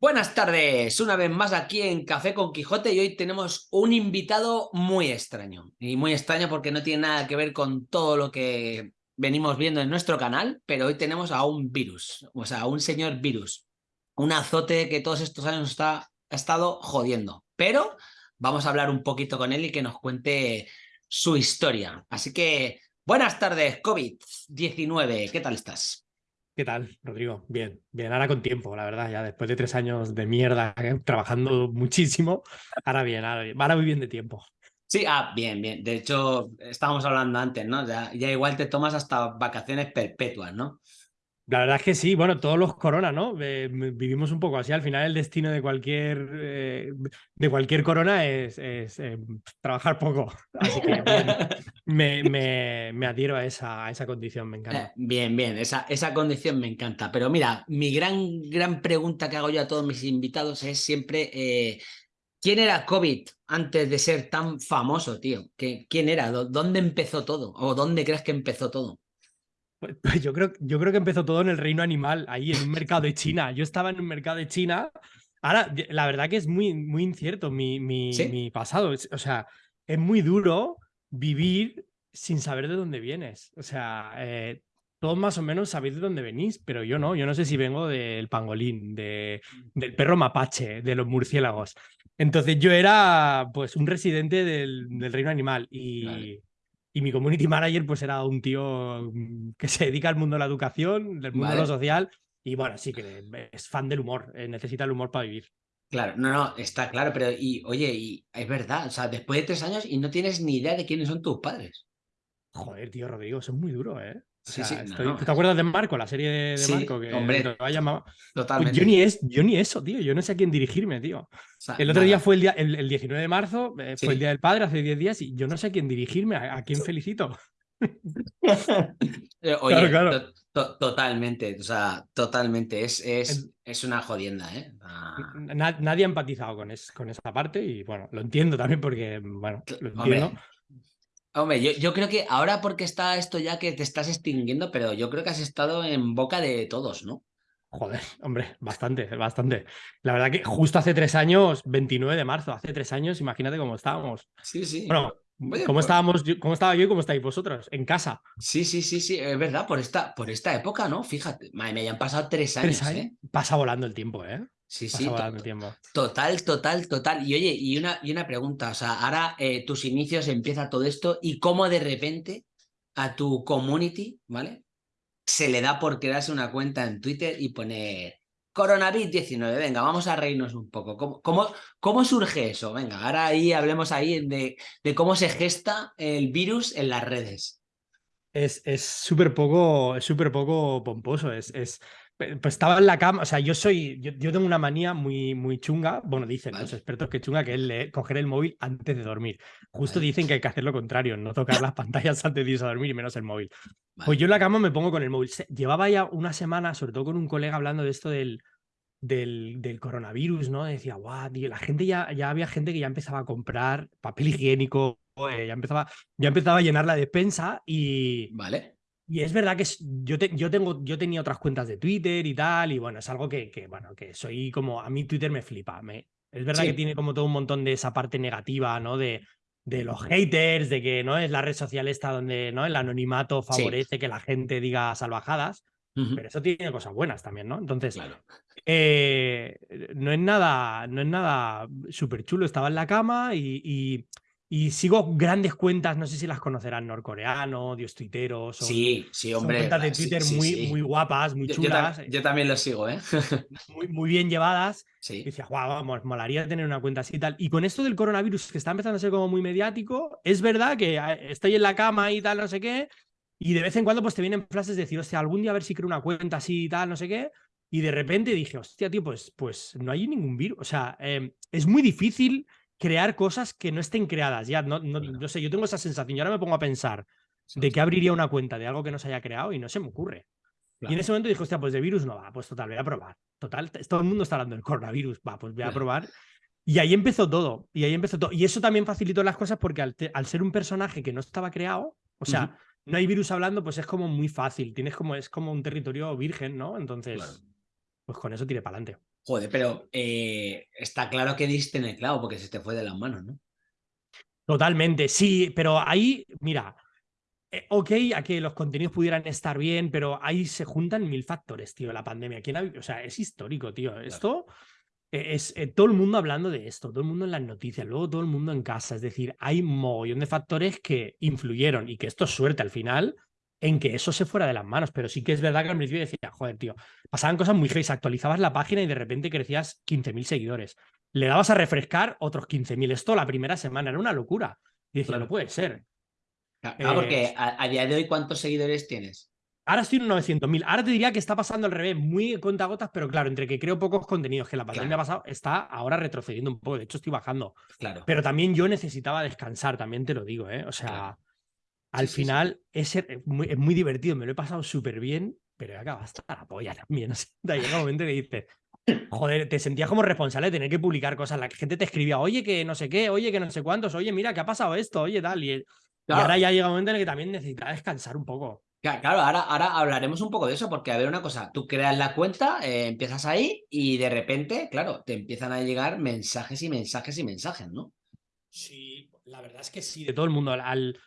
Buenas tardes, una vez más aquí en Café con Quijote y hoy tenemos un invitado muy extraño. Y muy extraño porque no tiene nada que ver con todo lo que venimos viendo en nuestro canal, pero hoy tenemos a un virus, o sea, a un señor virus. Un azote que todos estos años está, ha estado jodiendo. Pero vamos a hablar un poquito con él y que nos cuente su historia. Así que, buenas tardes, COVID-19, ¿qué tal estás? ¿Qué tal, Rodrigo? Bien, bien, ahora con tiempo, la verdad, ya después de tres años de mierda, ¿eh? trabajando muchísimo, ahora bien, ahora bien, ahora muy bien de tiempo. Sí, ah, bien, bien. De hecho, estábamos hablando antes, ¿no? Ya, ya igual te tomas hasta vacaciones perpetuas, ¿no? La verdad es que sí, bueno, todos los corona, ¿no? vivimos un poco así. Al final el destino de cualquier, eh, de cualquier corona es, eh, trabajar poco. Así que me, me, adhiero a esa, condición, me encanta. Eh, bien, bien, esa, esa condición me encanta. Pero mira, mi gran, gran pregunta que hago yo a todos mis invitados es siempre, ¿quién era COVID antes de ser tan famoso, tío? ¿Quién era? ¿Dónde empezó todo? ¿O dónde crees que empezó todo? Pues, pues, yo, creo, yo creo que empezó todo en el reino animal, ahí en un mercado de China. Yo estaba en un mercado de China. Ahora, la verdad que es muy, muy incierto mi, mi, mi pasado. O sea, es muy duro vivir sin saber de dónde vienes. O sea, eh, todos más o menos sabéis de dónde venís, pero yo no. Yo no sé si vengo del pangolín, de, del perro mapache, de los murciélagos. Entonces yo era pues un residente del, del reino animal y, y mi community manager pues era un tío mm, que se dedica al mundo de la educación, del mundo de lo social y bueno, sí que es fan del humor, eh, necesita el humor para vivir. Claro, no, no, está claro, pero y oye, y es verdad, o sea, después de tres años y no tienes ni idea de quiénes son tus padres. Joder, tío, Rodrigo, eso es muy duro, ¿eh? Sí, sí, te acuerdas de Marco, la serie de, Marco? Que hombre, lo ha llamado? Totalmente. Pues yo, ni es, yo ni eso, tío. Yo no sé a quién dirigirme, tío. el otro día fue el, día, el, 19 de marzo, eh, fue el Día del Padre, hace 10 días, y yo no sé a quién dirigirme, a, quién felicito. Eh, oye, claro, totalmente, o sea, totalmente. Es, es, es una jodienda, ¿eh? Ah. Nadie ha empatizado con, es, con esa parte y bueno, lo entiendo también porque, bueno, lo entiendo. Hombre, yo, creo que ahora porque está esto ya que te estás extinguiendo, pero yo creo que has estado en boca de todos, ¿no? Joder, hombre, bastante, bastante. La verdad que justo hace tres años, 29 de marzo, hace tres años, imagínate cómo estábamos. Sí, sí. Bueno, ¿cómo, pues estábamos, ¿cómo estaba yo y cómo estáis vosotros? En casa. Sí, sí, sí, sí, es verdad, por esta, por esta época, ¿no? Fíjate, me hayan pasado tres años. ¿Tres años? ¿eh? Pasa volando el tiempo, ¿eh? Sí, sí, total, total, total. Y oye, y una, y una pregunta, o sea, ahora eh, tus inicios empieza todo esto y cómo de repente a tu community, ¿vale? Se le da por crearse una cuenta en Twitter y poner coronavirus 19, venga, vamos a reírnos un poco. ¿Cómo, cómo, cómo surge eso? Venga, ahora ahí hablemos ahí de, de cómo se gesta el virus en las redes. Es súper poco, súper poco pomposo, es, es pues estaba en la cama, o sea, yo soy, yo, tengo una manía muy, muy chunga, bueno, dicen los expertos que chunga, que es coger el móvil antes de dormir. Justo dicen que hay que hacer lo contrario, no tocar las pantallas antes de irse a dormir y menos el móvil. Pues yo en la cama me pongo con el móvil. Llevaba ya una semana, sobre todo con un colega, hablando de esto del, del, del coronavirus, ¿no? Decía, guau, la gente ya, ya había gente que ya empezaba a comprar papel higiénico, eh, ya, empezaba, ya empezaba a llenar la despensa y... Vale. Y es verdad que yo, yo, tengo, yo tenía otras cuentas de Twitter y tal, y bueno, es algo que, que bueno, que soy como, a mí Twitter me flipa. Me, es verdad que tiene como todo un montón de esa parte negativa, ¿no? De, de los haters, de que no es la red social esta donde ¿no? el anonimato favorece que la gente diga salvajadas, pero eso tiene cosas buenas también, ¿no? Entonces, eh, no es nada, no es nada súper chulo. Estaba en la cama y y sigo grandes cuentas, no sé si las conocerán, norcoreano, dios tuiteros. sí, sí, hombre. cuentas de Twitter muy, muy guapas, muy chulas. Yo, también los sigo, ¿eh? muy, muy bien llevadas. Sí. Y decía, guau, vamos, molaría tener una cuenta así y tal. Y con esto del coronavirus, que está empezando a ser como muy mediático, es verdad que eh, estoy en la cama y tal, no sé qué, y de vez en cuando pues te vienen frases de decir, hostia, algún día a ver si creo una cuenta así y tal, no sé qué. Y de repente dije, hostia, tío, pues, pues no hay ningún virus. O sea, em, es muy difícil crear cosas que no estén creadas. Ya, no, no, sé, yo tengo esa sensación y ahora me pongo a pensar de que abriría una cuenta de algo que no se haya creado y no se me ocurre. Y en ese momento dije, hostia, pues de virus no va, pues total, voy a probar. Total, todo el mundo está hablando del coronavirus, va, pues voy a probar. Y ahí empezó todo, y ahí empezó todo. Y eso también facilitó las cosas porque al, ser un personaje que no estaba creado, o sea, no hay virus hablando, pues es como muy fácil, tienes como, es como un territorio virgen, ¿no? Entonces, pues con eso tiré para adelante. Joder, pero eh, está claro que diste en el clavo porque se te fue de las manos, ¿no? Totalmente, sí, pero ahí, mira, eh, ok, a que los contenidos pudieran estar bien, pero ahí se juntan mil factores, tío, la pandemia. ¿Quién o sea, es histórico, tío. Esto e, es eh, todo el mundo hablando de esto, todo el mundo en las noticias, luego todo el mundo en casa. Es decir, hay un mogollón de factores que influyeron y que esto es suerte al final en que eso se fuera de las manos. Pero sí que es verdad que al principio decía, joder, tío, pasaban cosas muy feas. Actualizabas la página y de repente crecías 15.000 seguidores le dabas a refrescar otros 15.000. Esto la primera semana era una locura. Y decía, no puede ser. Porque eh, a, día de hoy, ¿cuántos seguidores tienes? Ahora estoy en 900.000. Ahora te diría que está pasando al revés, muy gotas, pero claro, entre que creo pocos contenidos, que la pandemia ha pasado, está ahora retrocediendo un poco. De hecho, estoy bajando. Claro. Pero también yo necesitaba descansar, también te lo digo, ¿eh? O sea, al final Es, muy, divertido, me lo he pasado súper bien, pero he acabado hasta la polla también. O sea, llega un momento que dices, Joder, te sentías como responsable de tener que publicar cosas. La gente te escribía, oye, que no sé qué, oye, que no sé cuántos, oye, mira, que ha pasado esto, oye, tal. Y, ahora ya llega un momento en el que también necesitas descansar un poco. Claro, ahora, ahora hablaremos un poco de eso, porque a ver una cosa, tú creas la cuenta, eh, empiezas ahí y de repente, claro, te empiezan a llegar mensajes y mensajes y mensajes, ¿no? Sí, la verdad es que sí, de todo el mundo. Al,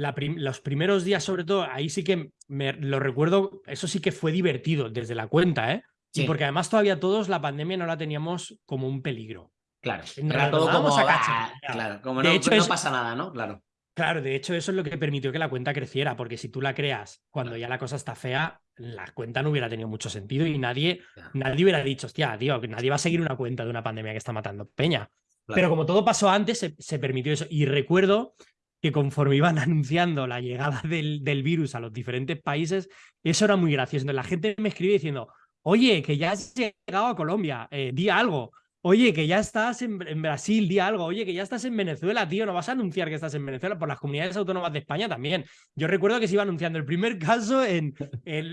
los primeros días, sobre todo, ahí sí que me lo recuerdo, eso sí que fue divertido desde la cuenta, ¿eh? Sí. porque además todavía todos la pandemia no la teníamos como un peligro. Claro, era todo como, a claro, como no, hecho, no pasa nada, ¿no? Claro. Claro, de hecho eso es lo que permitió que la cuenta creciera, porque si tú la creas cuando ya la cosa está fea, la cuenta no hubiera tenido mucho sentido y nadie, nadie hubiera dicho, hostia, tío, que nadie va a seguir una cuenta de una pandemia que está matando peña. Pero como todo pasó antes, se, se, permitió eso. Y recuerdo que conforme iban anunciando la llegada del, del, virus a los diferentes países, eso era muy gracioso. La gente me escribía diciendo, Oye, que ya has llegado a Colombia, eh, di algo. Oye, que ya estás en, Brasil, di algo. Oye, que ya estás en Venezuela, tío. No vas a anunciar que estás en Venezuela por las comunidades autónomas de España también. Yo recuerdo que se iba anunciando el primer caso en.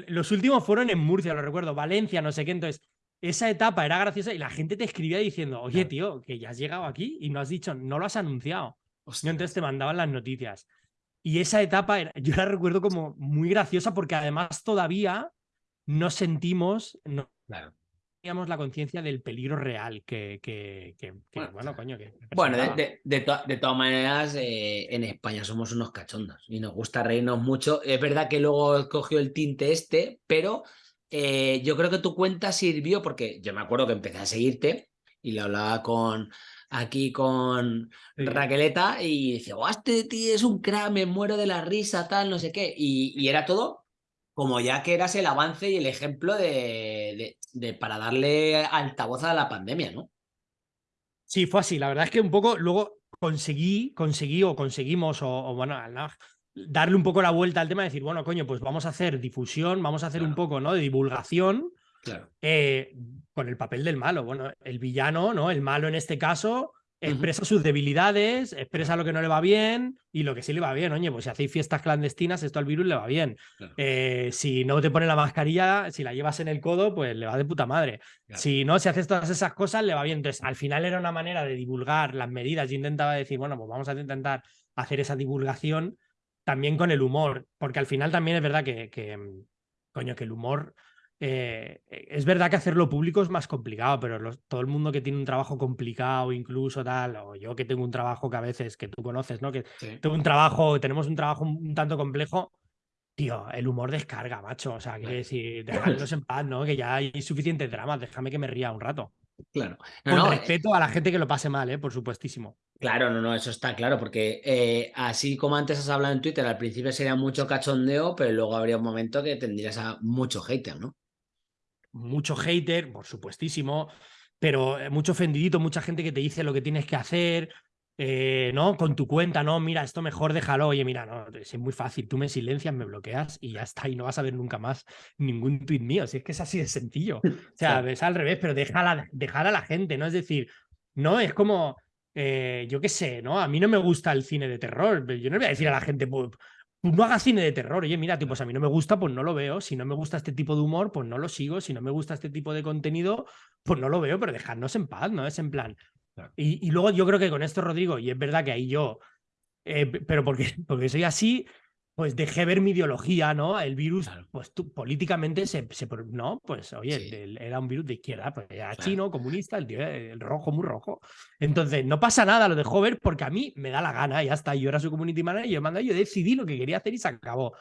los últimos fueron en Murcia, lo recuerdo, Valencia, no sé qué. Entonces, esa etapa era graciosa y la gente te escribía diciendo, oye, tío, que ya has llegado aquí y no has dicho, no lo has anunciado. Entonces te mandaban las noticias. Y esa etapa, yo la recuerdo como muy graciosa porque además todavía no sentimos, no teníamos la conciencia del peligro real que, que, bueno, coño, que... Bueno, de, de, todas maneras, eh, en España somos unos cachondos y nos gusta reírnos mucho. Es verdad que luego cogió el tinte este, pero eh, yo creo que tu cuenta sirvió porque yo me acuerdo que empecé a seguirte y le hablaba con aquí con Raqueleta y decía, oh, este tío es un crack, me muero de la risa, tal, no sé qué. Y, y era todo como ya que eras el avance y el ejemplo de, para darle altavoz a la pandemia, ¿no? Sí, fue así. La verdad es que un poco luego conseguí, conseguí o conseguimos, o, bueno, darle un poco la vuelta al tema de decir, bueno, coño, pues vamos a hacer difusión, vamos a hacer un poco, ¿no? De divulgación. Claro. Eh, con el papel del malo. Bueno, el villano, ¿no? El malo en este caso, expresa sus debilidades, expresa lo que no le va bien y lo que sí le va bien. Oye, pues si hacéis fiestas clandestinas, esto al virus le va bien. Eh, si no te pone la mascarilla, si la llevas en el codo, pues le va de puta madre. Si no, si haces todas esas cosas, le va bien. Entonces, al final era una manera de divulgar las medidas. Yo intentaba decir, bueno, pues vamos a intentar hacer esa divulgación también con el humor, porque al final también es verdad que, que coño, que el humor eh, es verdad que hacerlo público es más complicado, pero todo el mundo que tiene un trabajo complicado, incluso tal, o yo que tengo un trabajo que a veces, que tú conoces, ¿no? Que tengo un trabajo, tenemos un trabajo un tanto complejo, tío, el humor descarga, macho. O sea, quiere decir, dejadnos en paz, ¿no? Que ya hay suficiente drama, déjame que me ría un rato. Claro. Con eh respeto a la gente que lo pase mal, ¿eh? Por supuestísimo. Claro, no, no, eso está claro, porque eh, así como antes has hablado en Twitter, al principio sería mucho cachondeo, pero luego habría un momento que tendrías a mucho hater, ¿no? Mucho hater, por supuestísimo, pero eh, mucho ofendidito, mucha gente que te dice lo que tienes que hacer, eh, ¿no? Con tu cuenta, no, mira, esto mejor déjalo, oye, mira, no, es muy fácil, tú me silencias, me bloqueas y ya está, y no vas a ver nunca más ningún tweet mío, si es que es así de sencillo. O sea, es al revés, pero déjala, dejar a la gente, ¿no? Es decir, no, es como, eh, yo qué sé, ¿no? A mí no me gusta el cine de terror, yo no le voy a decir a la gente, pues, no hagas cine de terror. Oye, mira, pues a mí no me gusta, pues no lo veo. Si no me gusta este tipo de humor, pues no lo sigo. Si no me gusta este tipo de contenido, pues no lo veo, pero dejadnos en paz, ¿no? Es en plan. Y, luego yo creo que con esto, Rodrigo, y es verdad que ahí yo, eh, pero porque, porque soy así, pues dejé ver mi ideología, ¿no? El virus, pues tú, políticamente se, se, no, pues oye, era un virus de izquierda, pues era chino, comunista, el tío el rojo, muy rojo. Entonces, no pasa nada, lo dejó ver porque a mí me da la gana, ya está, yo era su community manager, yo mandé, yo decidí lo que quería hacer y se acabó.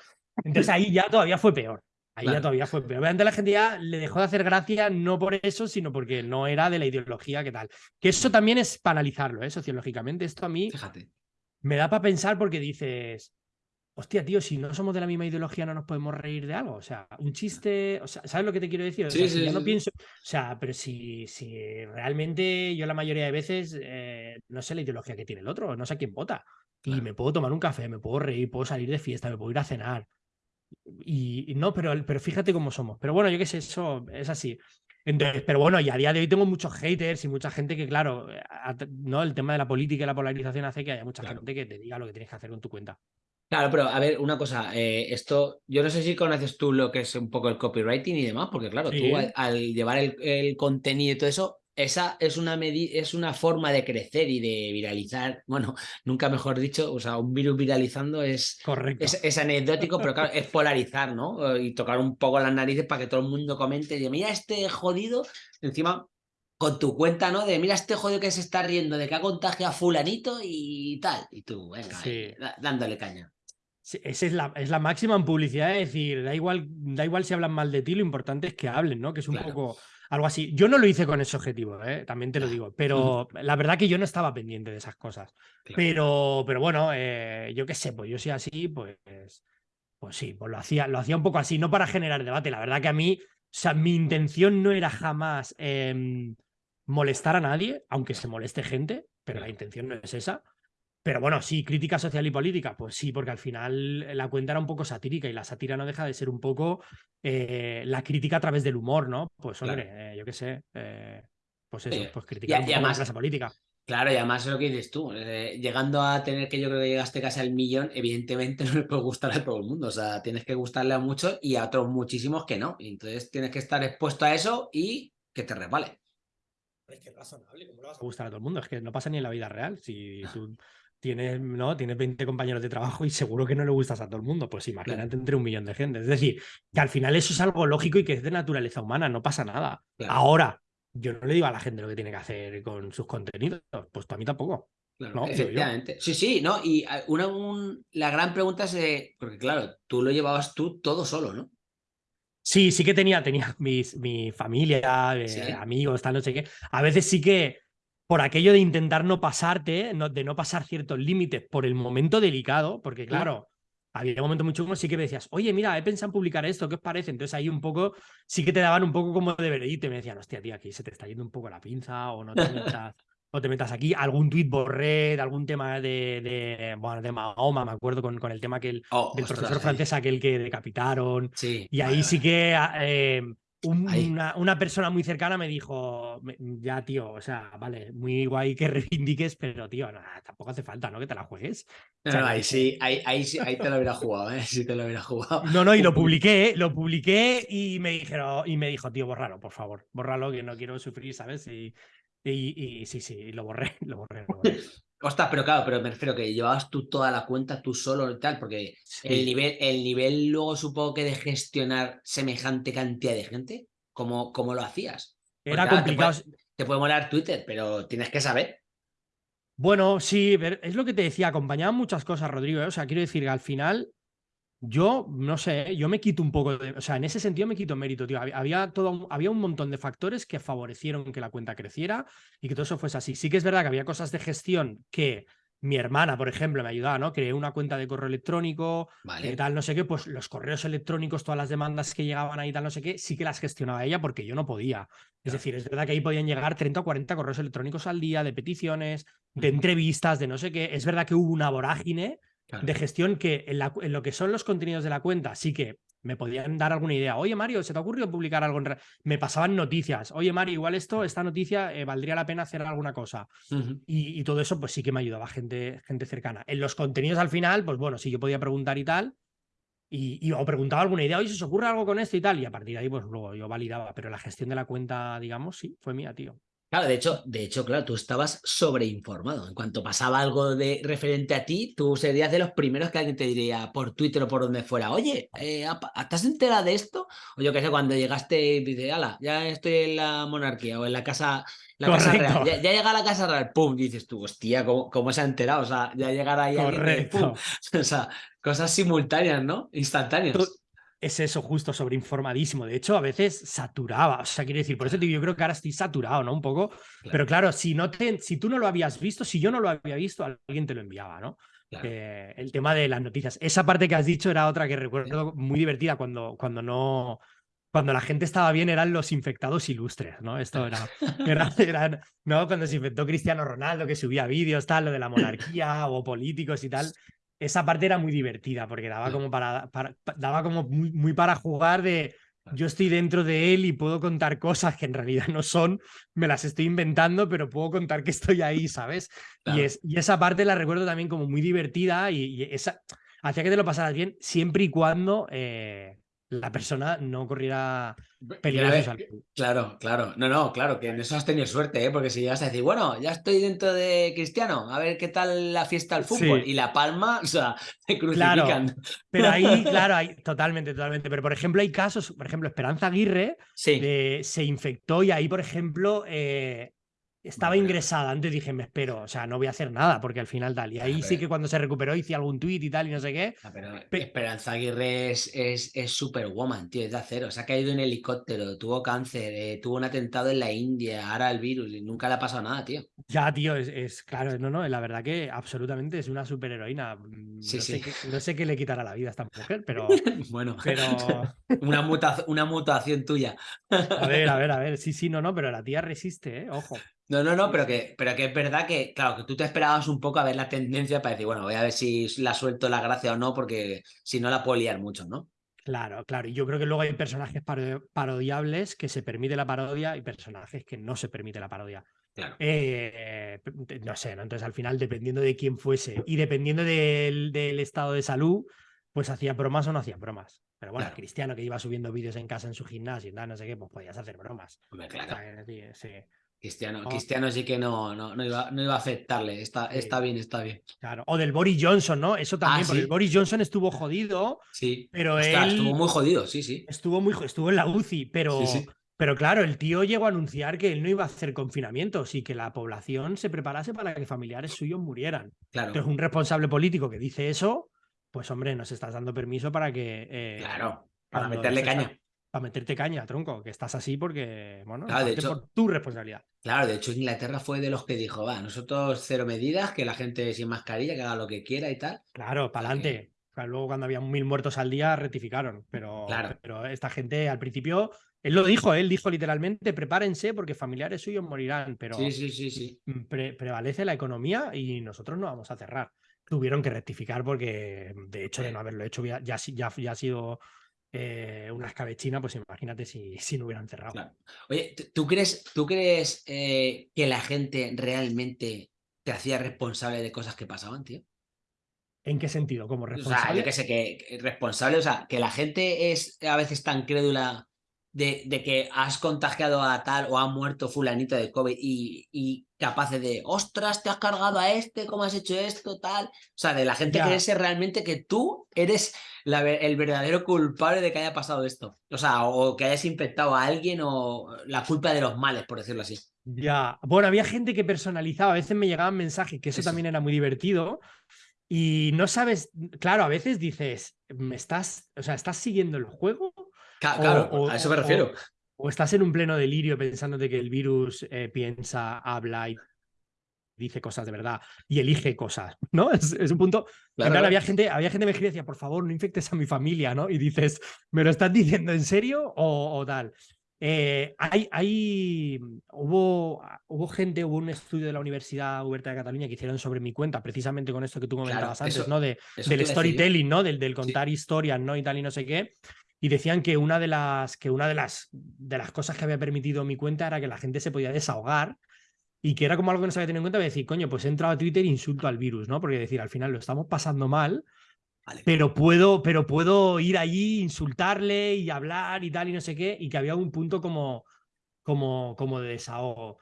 Entonces ahí ya todavía fue peor. Ahí ya todavía fue peor. Obviamente la gente ya le dejó de hacer gracia no por eso, sino porque no era de la ideología que tal. Que eso también es para analizarlo, ¿eh? sociológicamente. Esto a mí Fíjate. me da para pensar porque dices, hostia, tío, si no somos de la misma ideología no nos podemos reír de algo. O sea, un chiste, o sea, ¿sabes lo que te quiero decir? O sea, si no pienso, o sea, pero si, si realmente yo la mayoría de veces eh, no sé la ideología que tiene el otro, no sé a quién vota. Y me puedo tomar un café, me puedo reír, puedo salir de fiesta, me puedo ir a cenar. Y, no, pero, pero fíjate cómo somos. Pero bueno, yo qué sé, eso es así. Entonces, pero bueno, y a día de hoy tengo muchos haters y mucha gente que, claro, no el tema de la política y la polarización hace que haya mucha gente que te diga lo que tienes que hacer con tu cuenta. Claro, pero a ver, una cosa, eh, esto, yo no sé si conoces tú lo que es un poco el copywriting y demás, porque claro, tú al, llevar el, contenido y todo eso, esa es una, es una forma de crecer y de viralizar, bueno, nunca mejor dicho, o sea, un virus viralizando es, Correcto. es, anecdótico, pero claro, es polarizar, ¿no? Y tocar un poco las narices para que todo el mundo comente, y mira este jodido, encima con tu cuenta, ¿no? De mira este jodido que se está riendo, de que ha contagiado a fulanito y tal, y tú, venga, dándole caña esa es la, es la máxima en publicidad, es decir, da igual, da igual si hablan mal de ti, lo importante es que hablen, ¿no? Que es un poco algo así. Yo no lo hice con ese objetivo, ¿eh? también te lo digo, pero la verdad que yo no estaba pendiente de esas cosas. Pero, pero bueno, eh, yo qué sé, pues yo soy así, pues, pues sí, pues lo hacía, lo hacía un poco así, no para generar debate. La verdad que a mí, o sea, mi intención no era jamás em, molestar a nadie, aunque se moleste gente, pero la intención no es esa. Pero bueno, sí, crítica social y política, pues sí, porque al final la cuenta era un poco satírica y la sátira no deja de ser un poco eh, la crítica a través del humor, ¿no? Pues hombre, eh, yo qué sé, eh, pues eso, pues criticar un poco la clase política. Claro, y además es lo que dices tú, llegando a tener que yo creo que llegaste casi al millón, evidentemente no le puede gustar a todo el mundo, o sea, tienes que gustarle a muchos y a otros muchísimos que no, y entonces tienes que estar expuesto a eso y que te resbale. Es que es razonable, ¿cómo le vas a gustar a todo el mundo? Es que no pasa ni en la vida real, si tú tienes, ¿no? tienes 20 compañeros de trabajo y seguro que no le gustas a todo el mundo. Pues imagínate entre un millón de gente. Es decir, que al final eso es algo lógico y que es de naturaleza humana, no pasa nada. Ahora, yo no le digo a la gente lo que tiene que hacer con sus contenidos, pues a mí tampoco. Claro, efectivamente. Sí, sí, ¿no? Y ah, una, la gran pregunta es, porque claro, tú lo llevabas tú todo solo, ¿no? Sí, sí que tenía, tenía mis, mi familia, eh, amigos, tal, no sé qué. A veces sí que por aquello de intentar no pasarte, de no pasar ciertos límites por el momento delicado, porque claro, había momentos muy chungos, sí que me decías, oye, mira, he pensado en publicar esto, ¿qué os parece? Entonces ahí un poco, sí que te daban un poco como de veredito, y me decían, hostia, tío, aquí se te está yendo un poco la pinza, o no te metas, o te metas aquí, algún tuit borré de algún tema de, de, bueno, de Mahoma, me acuerdo con, con el tema que el, oh, del profesor francés aquel que decapitaron, sí, y ahí sí que... Eh, una, persona muy cercana me dijo, ya tío, o sea, vale, muy guay que reivindiques, pero tío, tampoco hace falta, ¿no? Que te la juegues. No, ahí sí, ahí, ahí, ahí te lo hubiera jugado, ¿eh? Sí te lo hubiera jugado. No, no, y lo publiqué, lo publiqué y me dijeron, y me dijo, tío, bórralo, por favor, bórralo, que no quiero sufrir, ¿sabes? Y, y, sí, sí, lo borré, lo borré. Lo borré. Ostras, pero claro, pero me refiero que llevabas tú toda la cuenta tú solo y tal, porque el nivel, el nivel luego supongo que de gestionar semejante cantidad de gente, ¿cómo, cómo lo hacías? Era complicado. Te puede, molar Twitter, pero tienes que saber. Bueno, sí, es lo que te decía, acompañaban muchas cosas, Rodrigo. ¿eh? O sea, quiero decir que al final yo, no sé, yo me quito un poco de. O sea, en ese sentido me quito mérito, tío. Había, todo, había un montón de factores que favorecieron que la cuenta creciera y que todo eso fuese así. Sí que es verdad que había cosas de gestión que mi hermana, por ejemplo, me ayudaba, ¿no? Creé una cuenta de correo electrónico, vale. tal, no sé qué, pues los correos electrónicos, todas las demandas que llegaban ahí, tal, no sé qué, sí que las gestionaba ella porque yo no podía. Es decir, es verdad que ahí podían llegar 30 o 40 correos electrónicos al día de peticiones, de entrevistas, de no sé qué. Es verdad que hubo una vorágine de gestión que en, lo que son los contenidos de la cuenta sí que me podían dar alguna idea. Oye, Mario, ¿se te ha ocurrido publicar algo? En me pasaban noticias. Oye, Mario, igual esto, esta noticia, eh, valdría la pena hacer alguna cosa. y, todo eso, pues sí que me ayudaba gente, gente cercana. En los contenidos al final, pues bueno, sí, yo podía preguntar y tal. Y, y o preguntaba alguna idea, oye, ¿se os ocurre algo con esto y tal? Y a partir de ahí, pues luego yo validaba. Pero la gestión de la cuenta, digamos, sí, fue mía, tío. Claro, de hecho, de hecho, claro, tú estabas sobreinformado. En cuanto pasaba algo de referente a ti, tú serías de los primeros que alguien te diría por Twitter o por donde fuera, oye, eh, ¿estás enterado de esto? O yo qué sé, cuando llegaste y dices, ala, ya estoy en la monarquía o en la casa, la casa real. Ya, llega a la casa real, pum, dices tú, hostia, ¿cómo, se ha enterado? O sea, ya llegará ahí alguien, pum. O sea, cosas simultáneas, ¿no? Instantáneas es eso, justo sobreinformadísimo. De hecho, a veces saturaba. O sea, quiere decir, por eso digo, yo creo que ahora estoy saturado, ¿no? Un poco. Pero claro, si, no te, si tú no lo habías visto, si yo no lo había visto, alguien te lo enviaba, ¿no? el tema de las noticias. Esa parte que has dicho era otra que recuerdo muy divertida cuando, cuando no. Cuando la gente estaba bien eran los infectados ilustres, ¿no? Esto era, era, ¿no? Cuando se infectó Cristiano Ronaldo, que subía vídeos, tal, lo de la monarquía o políticos y tal esa parte era muy divertida porque daba como para, daba como muy, muy, para jugar de yo estoy dentro de él y puedo contar cosas que en realidad no son, me las estoy inventando, pero puedo contar que estoy ahí, ¿sabes? Y, es, y esa parte la recuerdo también como muy divertida y, esa hacía que te lo pasaras bien siempre y cuando eh, la persona no corriera peligro Claro, claro. No, no, claro, que en eso has tenido suerte, ¿eh? porque si llegas a decir, bueno, ya estoy dentro de Cristiano, a ver qué tal la fiesta del fútbol. Y la palma, o sea, te crucifican. pero ahí, claro, hay, totalmente, totalmente. Pero por ejemplo, hay casos, por ejemplo, Esperanza Aguirre se infectó y ahí, por ejemplo, eh, estaba ingresada, antes dije, me espero, o sea, no voy a hacer nada porque al final tal. Y ahí sí que cuando se recuperó hice algún tuit y tal y no sé qué. pero Esperanza Aguirre es, es, es superwoman, tío, es de acero. Se ha caído en helicóptero, tuvo cáncer, eh, tuvo un atentado en la India, ahora el virus y nunca le ha pasado nada, tío. Ya, tío, es, claro, no, no, la verdad que absolutamente es una superheroína. Sí, no, sí. Sé qué, no sé qué le quitará la vida a esta mujer, pero. bueno, pero. una, una mutación tuya. a ver, a ver, a ver. Sí, sí, no, no, pero la tía resiste, ¿eh? Ojo. No, no, no, pero que, pero que es verdad que, claro, que tú te esperabas un poco a ver la tendencia para decir, bueno, voy a ver si la suelto la gracia o no, porque si no la puedo liar mucho, ¿no? Claro, claro. Y yo creo que luego hay personajes parodiables que se permite la parodia y personajes que no se permite la parodia. Claro. Eh, no sé, ¿no? Entonces al final, dependiendo de quién fuese y dependiendo del, estado de salud, pues hacía bromas o no hacía bromas. Pero bueno, Cristiano que iba subiendo vídeos en casa en su gimnasio no sé qué, pues podías hacer bromas. claro. sí. Cristiano, oh. Cristiano sí que no, no, no, iba, no iba a afectarle. Está, está bien, está bien. Claro. O del Boris Johnson, ¿no? Eso también, ah, porque el Boris Johnson estuvo jodido. Sí. Pero él. Estuvo muy jodido, sí, sí. Estuvo muy estuvo en la UCI, pero. Pero claro, el tío llegó a anunciar que él no iba a hacer confinamientos y que la población se preparase para que familiares suyos murieran. Claro. Entonces, un responsable político que dice eso, pues hombre, nos estás dando permiso para que. Eh, claro, para meterle caña para meterte caña, tronco, que estás así porque, bueno, de hecho, por tu responsabilidad. Claro, de hecho Inglaterra fue de los que dijo, va, nosotros cero medidas, que la gente sin mascarilla, que haga lo que quiera y tal. Claro, para adelante. luego cuando había mil muertos al día rectificaron, pero, pero esta gente al principio, él lo dijo, él dijo literalmente, prepárense porque familiares suyos morirán, pero sí, sí, sí, sí. prevalece la economía y nosotros no vamos a cerrar. Tuvieron que rectificar porque de hecho de no haberlo hecho ya, ya, ya ha sido eh, una escabechina, pues imagínate si, si no hubieran cerrado. Oye, ¿tú crees, tú crees eh, que la gente realmente te hacía responsable de cosas que pasaban, tío? ¿En qué sentido? ¿Como responsable? O sea, yo que sé, que responsable, o sea, que la gente es a veces tan crédula de, que has contagiado a tal o ha muerto fulanito de COVID y, y capaces de, ostras, te has cargado a este, ¿cómo has hecho esto? Tal. O sea, de la gente que creerse realmente que tú eres el verdadero culpable de que haya pasado esto. O sea, o que hayas infectado a alguien o la culpa de los males, por decirlo así. Ya, bueno, había gente que personalizaba, a veces me llegaban mensajes, que eso. también era muy divertido. Y no sabes, claro, a veces dices, ¿me estás, o sea, estás siguiendo el juego? Claro, a eso me refiero. O, estás en un pleno delirio pensándote que el virus eh, piensa, habla y dice cosas de verdad y elige cosas, ¿no? Es, un punto. había gente, había gente que me escribía decía, por favor, no infectes a mi familia, ¿no? Y dices, ¿me lo estás diciendo en serio o, tal? Eh, hay, hay, hubo, hubo gente, hubo un estudio de la Universidad Huberta de Cataluña que hicieron sobre mi cuenta, precisamente con esto que tú comentabas antes, ¿no? De, del storytelling, ¿no? Del, del contar historias, ¿no? Y tal y no sé qué y decían que una de las que una de las de las cosas que había permitido mi cuenta era que la gente se podía desahogar y que era como algo que no se había tenido en cuenta, decir, coño, pues he entrado a Twitter e insulto al virus, ¿no? Porque decir, al final lo estamos pasando mal, pero puedo pero puedo ir allí insultarle y hablar y tal y no sé qué y que había un punto como como como de desahogo.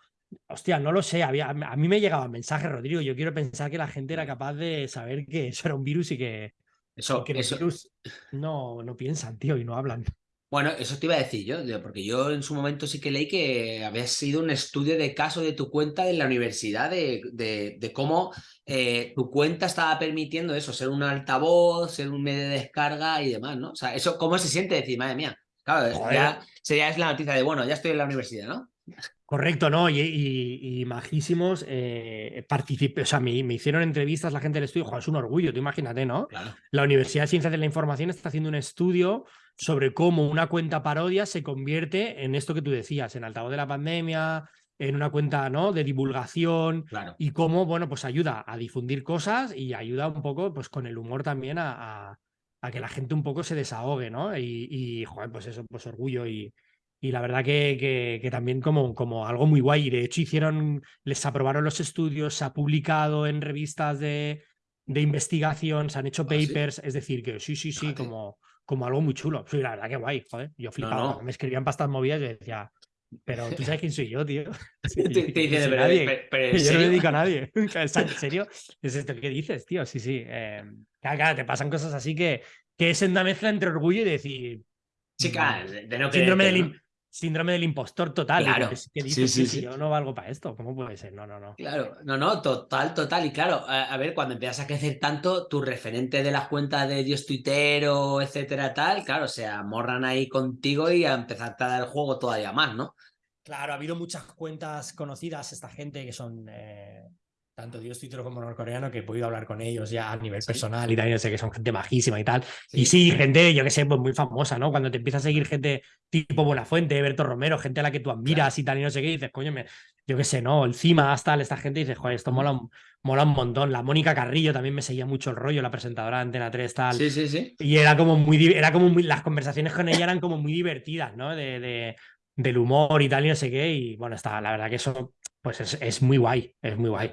Hostia, no lo sé. Había, a mí me llegaba mensaje, Rodrigo. Yo quiero pensar que la gente era capaz de saber que eso era un virus y que, eso, que los virus no, no piensan, tío, y no hablan. Bueno, eso te iba a decir yo, porque yo en su momento sí que leí que había sido un estudio de caso de tu cuenta en la universidad, de, de, cómo eh, tu cuenta estaba permitiendo eso, ser un altavoz, ser un medio de descarga y demás, ¿no? O sea, eso, ¿cómo se siente decir, madre mía? Claro, ya sería es la noticia de, bueno, ya estoy en la universidad, ¿no? Correcto, ¿no? Y, majísimos eh, participé, o sea, me, hicieron entrevistas la gente del estudio, Joder, es un orgullo, tú imagínate, ¿no? La Universidad de Ciencias de la Información está haciendo un estudio sobre cómo una cuenta parodia se convierte en esto que tú decías, en altavoz de la pandemia, en una cuenta ¿no? de divulgación y cómo, bueno, pues ayuda a difundir cosas y ayuda un poco, pues con el humor también a, que la gente un poco se desahogue, ¿no? Y, y joder, pues eso, pues orgullo y, y la verdad que, que, también como, como algo muy guay. De hecho, hicieron, les aprobaron los estudios, se ha publicado en revistas de, de investigación, se han hecho ¿Ah, papers, es decir, que sí, sí, sí, como, como algo muy chulo. Sí, la verdad que guay, joder. Yo flipaba, me escribían pastas movidas y decía, pero tú sabes quién soy yo, tío. te, dice, pero, nadie. Pero, yo no me dedico a nadie. ¿En serio? ¿Es esto que dices, tío? Sí, sí. Eh, claro, te pasan cosas así que, que es una mezcla entre orgullo y decir. Chica, mm, de no síndrome, del, síndrome del impostor total. Claro. ¿Qué dices? Sí, sí, Yo no valgo para esto. ¿Cómo puede ser? No, no, no. Claro, no, no, total, total. Y claro, a, ver, cuando empiezas a crecer tanto, tu referente de las cuentas de Dios Tuitero, etcétera, tal, claro, se amorran ahí contigo y a empezar a dar el juego todavía más, ¿no? Claro, ha habido muchas cuentas conocidas, esta gente que son eh, tanto Dios Twitter como norcoreano, que he podido hablar con ellos ya a nivel personal y también sé que son gente majísima y tal. Y sí, gente, yo que sé, pues muy famosa, ¿no? Cuando te empieza a seguir gente tipo Buenafuente, Berto Romero, gente a la que tú admiras y tal, y no sé qué, dices, coño, me, yo qué sé, ¿no? El Cima, tal, esta gente, dices, joder, esto mola, mola un montón. La Mónica Carrillo también me seguía mucho el rollo, la presentadora de Antena 3, tal. Sí, sí, sí. Y era como muy, era como muy, las conversaciones con ella eran como muy divertidas, ¿no? De, de del humor y tal, y no sé qué. Y bueno, está, la verdad que eso, pues es, es muy guay, es muy guay.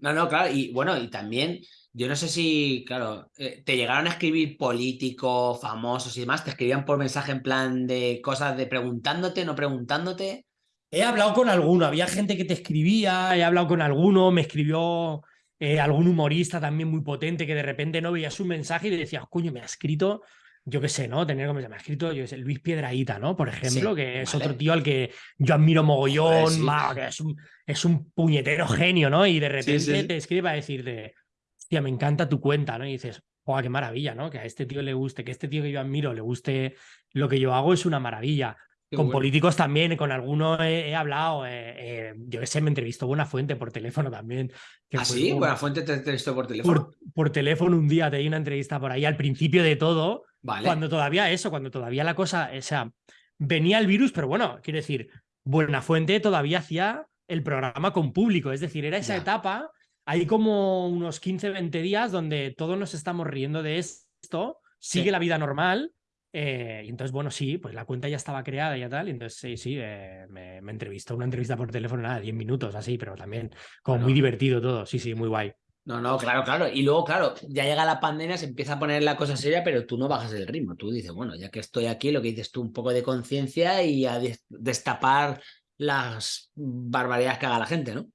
No, no, claro, y bueno, y también, yo no sé si, claro, eh, te llegaron a escribir políticos, famosos y demás, te escribían por mensaje en plan de cosas de preguntándote, no preguntándote. He hablado con alguno, había gente que te escribía, he hablado con alguno, me escribió eh, algún humorista también muy potente que de repente no veía su mensaje y decías, coño, me ha escrito yo qué sé, ¿no? Tener como se me ha escrito, yo sé, Luis Piedraíta, ¿no? Por ejemplo, que es otro tío al que yo admiro mogollón, que es un, es un puñetero genio, ¿no? Y de repente te escribe a decirte, hostia, me encanta tu cuenta, ¿no? Y dices, ¡guau, qué maravilla, ¿no? Que a este tío le guste, que a este tío que yo admiro le guste lo que yo hago es una maravilla. con políticos también, con algunos he, hablado. Eh, eh, yo qué sé, me entrevistó Buena Fuente por teléfono también. ¿Ah, sí? Buena Fuente te entrevistó por teléfono. Por, por, teléfono un día te di una entrevista por ahí al principio de todo. Cuando todavía eso, cuando todavía la cosa, o sea, venía el virus, pero bueno, quiero decir, Buenafuente todavía hacía el programa con público, es decir, era esa etapa, hay como unos 15, 20 días donde todos nos estamos riendo de esto, sigue la vida normal, eh, y entonces, bueno, sí, pues la cuenta ya estaba creada y tal. Y entonces, sí, sí, eh, me, entrevistó una entrevista por teléfono, nada, 10 minutos así, pero también como muy divertido todo. Sí, sí, muy guay. No, no, claro, claro. Y luego, claro, ya llega la pandemia, se empieza a poner la cosa seria, pero tú no bajas el ritmo. Tú dices, bueno, ya que estoy aquí, lo que dices tú, un poco de conciencia y a destapar las barbaridades que haga la gente, ¿no?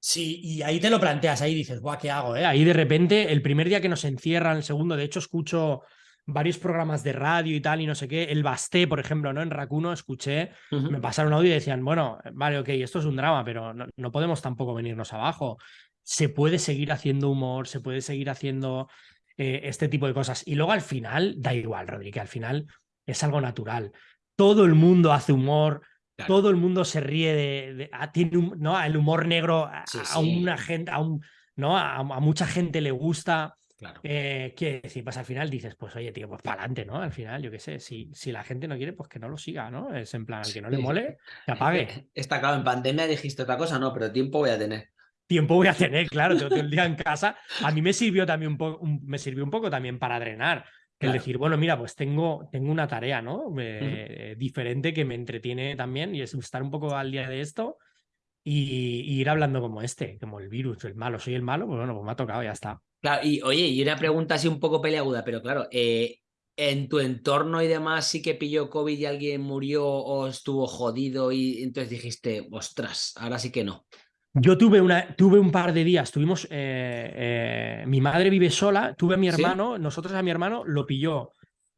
Sí, y ahí te lo planteas, ahí dices, guau, ¿qué hago? Eh? Ahí de repente, el primer día que nos encierran, el segundo, de hecho, escucho varios programas de radio y tal, y no sé qué. El Basté, por ejemplo, ¿no? En Racuno escuché, me pasaron audio y decían, bueno, vale, ok, esto es un drama, pero no, no podemos tampoco venirnos abajo se puede seguir haciendo humor, se puede seguir haciendo eh, este tipo de cosas. Y luego al final, da igual, Rodríguez, al final es algo natural. Todo el mundo hace humor, todo el mundo se ríe de, ah, tiene ¿no? el humor negro a, una gente, a, un, ¿no? A, mucha gente le gusta. Claro. Eh, decir, pues al final dices, pues oye, tío, pues para adelante, ¿no? Al final, yo qué sé, si, si la gente no quiere, pues que no lo siga, ¿no? Es en plan, al que no le mole, que apague. Está claro, en pandemia dijiste otra cosa, no, pero tiempo voy a tener tiempo voy a tener, claro, tengo todo el día en casa. A mí me sirvió también un poco, me sirvió un poco también para drenar. El decir, bueno, mira, pues tengo, tengo una tarea, ¿no? Eh, diferente que me entretiene también y es estar un poco al día de esto y, ir hablando como este, como el virus, el malo, soy el malo, pues bueno, pues me ha tocado, ya está. Claro, y oye, y una pregunta así un poco peleaguda, pero claro, eh, en tu entorno y demás sí que pilló COVID y alguien murió o estuvo jodido y entonces dijiste, ostras, ahora sí que no. Yo tuve, una, tuve un par de días, tuvimos, eh, eh, mi madre vive sola, tuve a mi hermano, nosotros a mi hermano lo pilló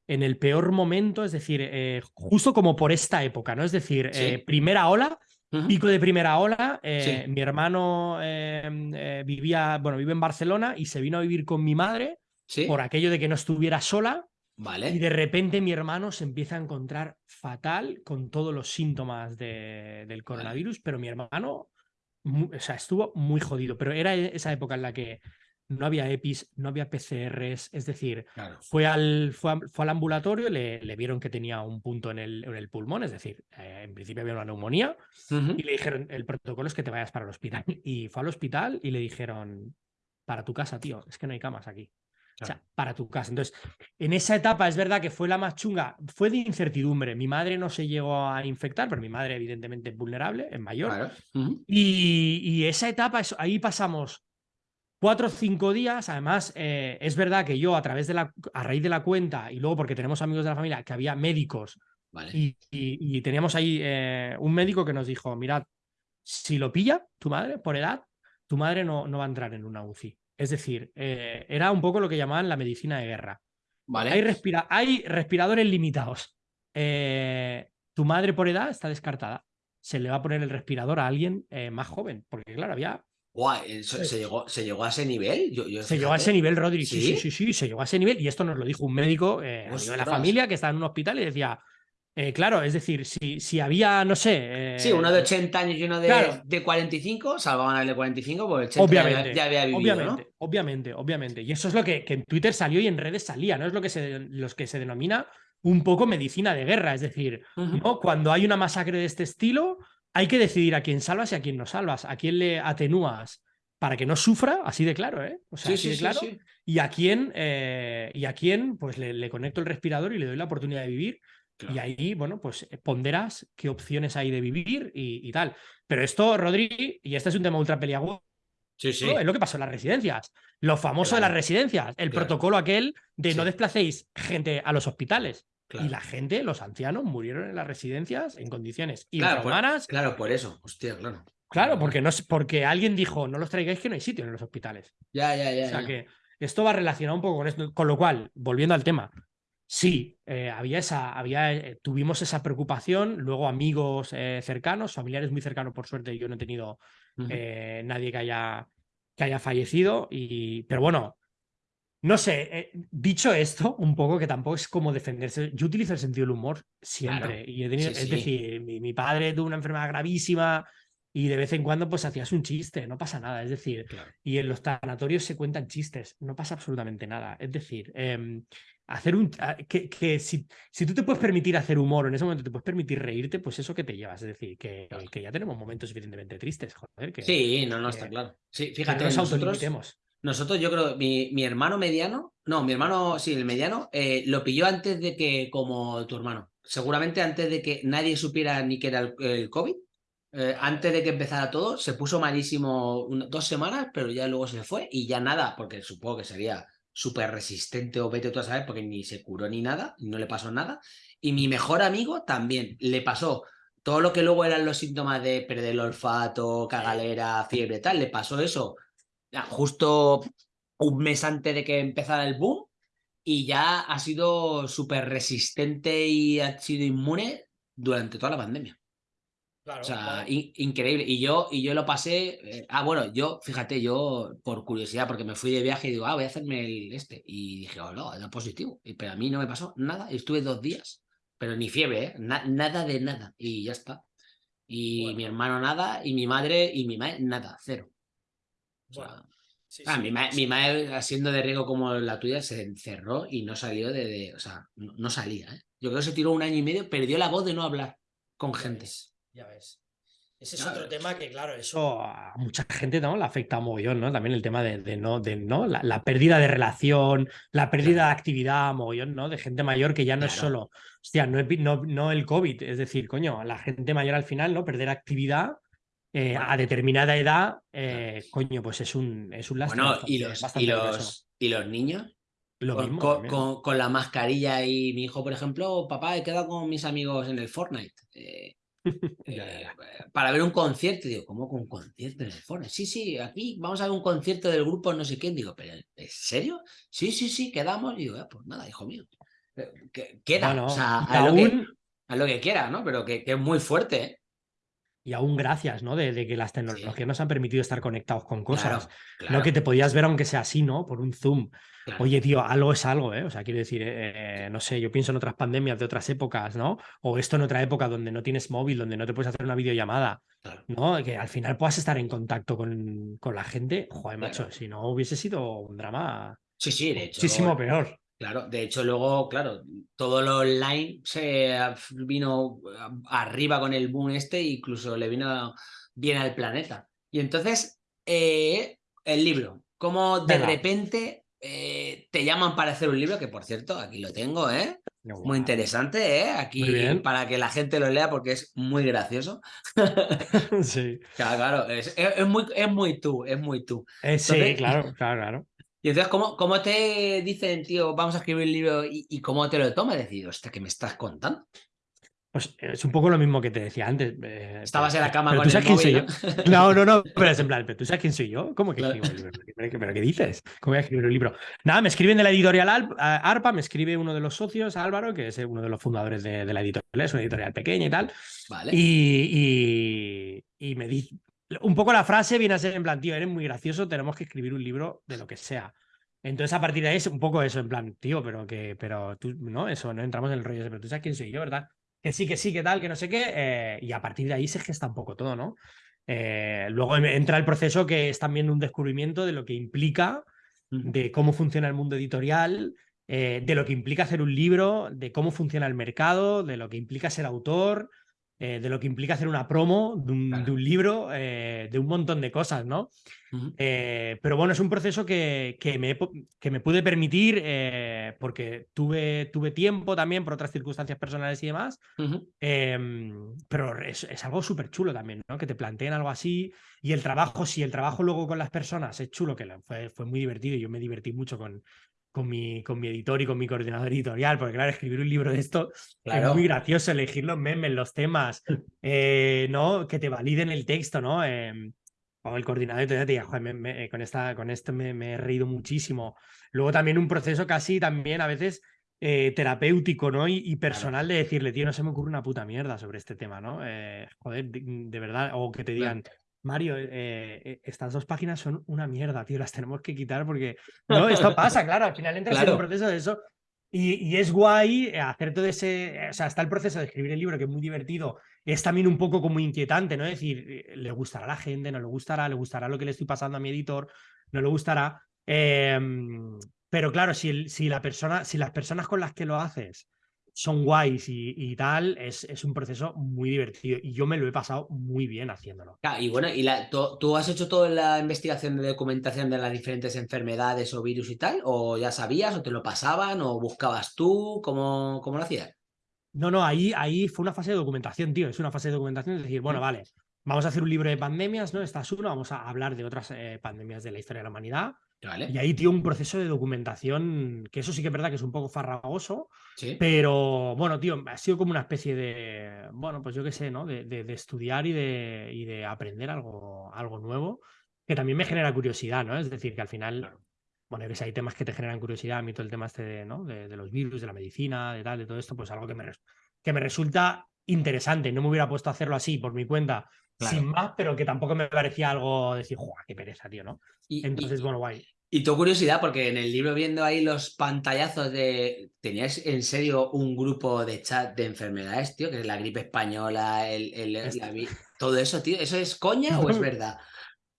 en el peor momento, es decir, eh, justo como por esta época, ¿no? Es decir, primera ola, pico de primera ola, mi hermano vivía, bueno, vive en Barcelona y se vino a vivir con mi madre por aquello de que no estuviera sola. Vale. Y de repente mi hermano se empieza a encontrar fatal con todos los síntomas del coronavirus, pero mi hermano o sea, estuvo muy jodido, pero era e, esa época en la que no había EPIs, no había PCRs, es decir, fue, al, fue, al ambulatorio, le, le, vieron que tenía un punto en el, en el pulmón, es decir, eh, en principio había una neumonía, y le dijeron, el protocolo es que te vayas para el hospital. Y fue al hospital y le dijeron, para tu casa, tío, es que no hay camas aquí. O sea, para tu casa. Entonces, en esa etapa es verdad que fue la más chunga, fue de incertidumbre. Mi madre no se llegó a infectar, pero mi madre evidentemente es vulnerable, es mayor. y, esa etapa, ahí pasamos cuatro o cinco días. Además, eh, es verdad que yo a través de la, a raíz de la cuenta y luego porque tenemos amigos de la familia que había médicos y, teníamos ahí eh, un médico que nos dijo, mirad, si lo pilla tu madre por edad, tu madre no, no va a entrar en una UCI. Es decir, eh, era un poco lo que llamaban la medicina de guerra. Vale. Hay, respira hay respiradores limitados. Eh, tu madre por edad está descartada. Se le va a poner el respirador a alguien eh, más joven, porque claro, había... Guay, ¿se, llegó, ¿se llegó a ese nivel? se llegó a ese nivel, Rodri. ¿Sí? ¿Sí? sí, sí, se llegó a ese nivel. Y esto nos lo dijo un médico de la familia que estaba en un hospital y decía, eh, claro, es decir, si, si había, no sé. sí, uno de 80 años y uno de, de 45, salvaban al de 45 porque el 80 obviamente, ya, había vivido. Obviamente, obviamente, obviamente. Y eso es lo que, que, en Twitter salió y en redes salía, ¿no? Es lo que se, los que se denomina un poco medicina de guerra. Es decir, ¿no? cuando hay una masacre de este estilo, hay que decidir a quién salvas y a quién no salvas, a quién le atenúas para que no sufra, así de claro, ¿eh? O sea, así de claro. y a quién, eh, y a quién, pues le, le conecto el respirador y le doy la oportunidad de vivir y ahí, bueno, pues eh, ponderas qué opciones hay de vivir y, tal. Pero esto, Rodri, y este es un tema ultra peliagudo, sí, sí. es lo que pasó en las residencias. Lo famoso de las residencias, el protocolo aquel de no desplacéis gente a los hospitales. Y la gente, los ancianos, murieron en las residencias en condiciones infrahumanas. Claro, por, eso, hostia, claro. Claro, porque, no, porque alguien dijo, no los traigáis que no hay sitio en los hospitales. Ya, ya, ya. O sea que esto va relacionado un poco con esto. Con lo cual, volviendo al tema, Sí, eh, había esa, había, eh, tuvimos esa preocupación, luego amigos eh, cercanos, familiares muy cercanos, por suerte, yo no he tenido nadie que haya, que haya fallecido, y, pero bueno, no sé, dicho esto, un poco que tampoco es como defenderse, yo utilizo el sentido del humor siempre, y es decir, mi, padre tuvo una enfermedad gravísima, y de vez en cuando pues hacías un chiste, no pasa nada, es decir, y en los tanatorios se cuentan chistes, no pasa absolutamente nada, es decir, em, hacer un que, que si, si, tú te puedes permitir hacer humor en ese momento te puedes permitir reírte pues eso que te llevas. Es decir que, que ya tenemos momentos suficientemente tristes joder que, sí no no está claro. Sí fíjate nosotros, nosotros yo creo mi, mi, hermano mediano no mi hermano sí el mediano eh, lo pilló antes de que como tu hermano seguramente antes de que nadie supiera ni que era el, covid eh, antes de que empezara todo se puso malísimo dos semanas pero ya luego se fue y ya nada porque supongo que sería súper resistente o vete tú a saber porque ni se curó ni nada, no le pasó nada. Y mi mejor amigo también le pasó todo lo que luego eran los síntomas de perder el olfato, cagalera, fiebre, tal, le pasó eso justo un mes antes de que empezara el boom y ya ha sido súper resistente y ha sido inmune durante toda la pandemia o sea, increíble. Y yo, y yo lo pasé. Eh, ah, bueno, yo, fíjate, yo por curiosidad, porque me fui de viaje y digo, ah, voy a hacerme el este. Y dije, oh, no, era positivo. Pero a mí no me pasó nada. Estuve dos días, pero ni fiebre, ¿eh? nada de nada. Y ya está. Y mi hermano nada, y mi madre, y mi madre nada, cero. Ah, mi, madre, siendo de riego como la tuya, se encerró y no salió de. o sea, no, salía. ¿eh? Yo creo que se tiró un año y medio, perdió la voz de no hablar con gente. Ya ves. Ese es otro tema que, claro, eso a mucha gente ¿no? le afecta a mogollón, ¿no? También el tema de, no, de ¿no? La, pérdida de relación, la pérdida de actividad, mogollón, ¿no? De gente mayor que ya no es solo, hostia, no, no, el COVID, es decir, coño, la gente mayor al final, ¿no? Perder actividad eh, a determinada edad, eh, coño, pues es un, es un Bueno, ¿y los, y, los, ¿y los niños? con, la mascarilla y mi hijo, por ejemplo, papá, he quedado con mis amigos en el Fortnite. Eh, eh, para ver un concierto, digo, ¿cómo con un concierto en el Fortnite? Sí, sí, aquí vamos a ver un concierto del grupo no sé quién, digo, ¿pero en serio? Sí, sí, sí, quedamos, digo, ah, pues nada, hijo mío. Queda, o sea, a, lo que, a, lo que, quiera, ¿no? Pero que, es muy fuerte, ¿eh? Y aún gracias, ¿no? De, que las tecnologías nos han permitido estar conectados con cosas. Lo que te podías ver, aunque sea así, ¿no? Por un Zoom. Oye, tío, algo es algo, ¿eh? O sea, quiero decir, eh, no sé, yo pienso en otras pandemias de otras épocas, ¿no? O esto en otra época donde no tienes móvil, donde no te puedes hacer una videollamada, ¿no? Que al final puedas estar en contacto con, con la gente. Joder, macho, si no hubiese sido un drama sí, sí, de hecho, muchísimo peor. Claro, de hecho luego, claro, todo lo online se vino arriba con el boom este, incluso le vino bien al planeta. Y entonces, eh, el libro, como de repente eh, te llaman para hacer un libro, que por cierto, aquí lo tengo, ¿eh? Muy interesante, ¿eh? Aquí para que la gente lo lea porque es muy gracioso. sí. Claro, es, muy, es muy tú, es muy tú. Eh, sí, claro, claro, claro. Y entonces, ¿cómo, cómo te dicen, tío, vamos a escribir el libro y, cómo te lo tomas? Decir, hostia, ¿qué me estás contando? Pues es un poco lo mismo que te decía antes. Eh, Estabas en la cama con el móvil, ¿no? ¿no? no, pero es en plan, ¿pero tú sabes quién soy yo? ¿Cómo que escribo el libro? ¿Pero qué dices? ¿Cómo voy a escribir un libro? Nada, me escriben de la editorial ARPA, me escribe uno de los socios, Álvaro, que es uno de los fundadores de, la editorial, es una editorial pequeña y tal. Vale. Y, y me dice, un poco la frase viene a ser en plan, tío, eres muy gracioso, tenemos que escribir un libro de lo que sea. Entonces, a partir de ahí es un poco eso, en plan, tío, pero que, pero tú, no, eso, no entramos en el rollo ese, pero tú sabes quién soy yo, ¿verdad? Que sí, que sí, que tal, que no sé qué, eh, y a partir de ahí se gesta un poco todo, ¿no? Eh, luego entra el proceso que es también un descubrimiento de lo que implica, de cómo funciona el mundo editorial, eh, de lo que implica hacer un libro, de cómo funciona el mercado, de lo que implica ser autor, eh, de lo que implica hacer una promo de un, libro, eh, de un montón de cosas, ¿no? Eh, pero bueno, es un proceso que, que, me, que me, pude permitir porque tuve, tuve tiempo también por otras circunstancias personales y demás, em, pero es, es algo súper chulo también, ¿no? Que te planteen algo así y el trabajo, si el trabajo luego con las personas es chulo, que fue, fue muy divertido y yo me divertí mucho con, con mi, con mi editor y con mi coordinador editorial, porque claro, escribir un libro de esto es muy gracioso, elegir los memes, los temas, eh, ¿no? Que te validen el texto, ¿no? Eh, o el coordinador editorial te diga, Joder, con, esta, con esto me, he reído muchísimo. Luego también un proceso casi también a veces eh, terapéutico, ¿no? Y, personal de decirle, tío, no se me ocurre una puta mierda sobre este tema, ¿no? joder, de, verdad, o que te digan, Mario, eh, eh, estas dos páginas son una mierda, tío, las tenemos que quitar porque... No, esto pasa, claro, al final entras en un proceso de eso y, es guay hacer todo ese... O sea, está el proceso de escribir el libro que es muy divertido, es también un poco como inquietante, ¿no? Es decir, le gustará a la gente, no le gustará, le gustará lo que le estoy pasando a mi editor, no le gustará. Em, pero claro, si, si, la persona, si las personas con las que lo haces son guays y, tal, es, es, un proceso muy divertido y yo me lo he pasado muy bien haciéndolo. y bueno, ¿y la, tú, has hecho toda la investigación de documentación de las diferentes enfermedades o virus y tal? ¿O ya sabías o te lo pasaban o buscabas tú? ¿Cómo, cómo lo hacías? No, no, ahí, ahí fue una fase de documentación, tío. Es una fase de documentación, es decir, bueno, vale, vamos a hacer un libro de pandemias, ¿no? Esta es vamos a hablar de otras eh, pandemias de la historia de la humanidad. Y ahí, tío, un proceso de documentación, que eso sí que es verdad que es un poco farragoso, pero bueno, tío, ha sido como una especie de, bueno, pues yo qué sé, ¿no? De, de, estudiar y de, y de aprender algo, algo nuevo, que también me genera curiosidad, ¿no? Es decir, que al final, bueno, que hay temas que te generan curiosidad, a mí todo el tema este de, ¿no? de, los virus, de la medicina, de tal, de todo esto, pues algo que me, que me resulta interesante. No me hubiera puesto a hacerlo así por mi cuenta, sin más, pero que tampoco me parecía algo decir, ¡juá, qué pereza, tío! ¿no? Entonces, bueno, guay. Y tu curiosidad, porque en el libro viendo ahí los pantallazos de... ¿Tenías en serio un grupo de chat de enfermedades, tío? Que es la gripe española, el, el todo eso, tío. ¿Eso es coña o es verdad?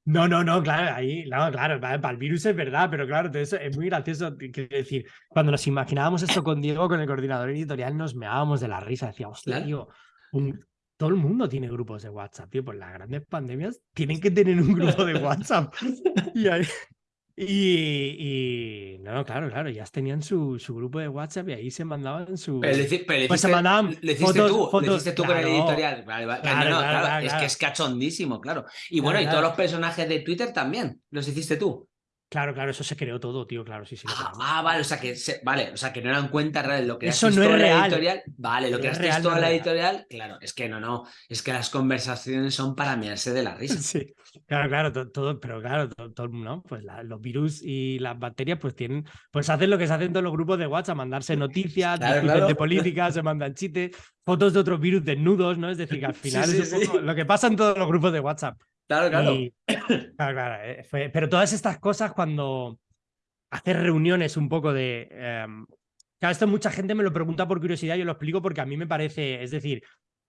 No, no, no, claro, ahí, no, claro, para, el virus es verdad, pero claro, eso es muy gracioso. Quiero decir, cuando nos imaginábamos esto con Diego, con el coordinador editorial, nos meábamos de la risa. Decíamos, hostia, tío, todo el mundo tiene grupos de WhatsApp, tío. Pues las grandes pandemias tienen que tener un grupo de WhatsApp. y ahí, y, no, claro, claro, ya tenían su, su, grupo de WhatsApp y ahí se mandaban su. Pero le, pues se mandaban le hiciste tú, le hiciste tú con el editorial. Claro, es que es cachondísimo, claro. Y bueno, y todos los personajes de Twitter también, los hiciste tú. Claro, claro, eso se creó todo, tío, claro, sí, sí. Ah, ah, vale, o sea que vale, o sea que no eran cuentas reales, lo que eso no es real. editorial, vale, lo que es real, toda la editorial, claro, es que no, no, es que las conversaciones son para mirarse de la risa. Sí, claro, claro, todo, pero claro, todo, ¿no? Pues los virus y las bacterias pues tienen, pues hacen lo que se hacen todos los grupos de WhatsApp, mandarse noticias, de política, se mandan chistes, fotos de otros virus desnudos, ¿no? Es decir, que al final es un poco lo que pasa en todos los grupos de WhatsApp. Claro, claro. claro, claro eh, pero todas estas cosas cuando hacer reuniones un poco de... Em, claro, esto mucha gente me lo pregunta por curiosidad, yo lo explico porque a mí me parece, es decir,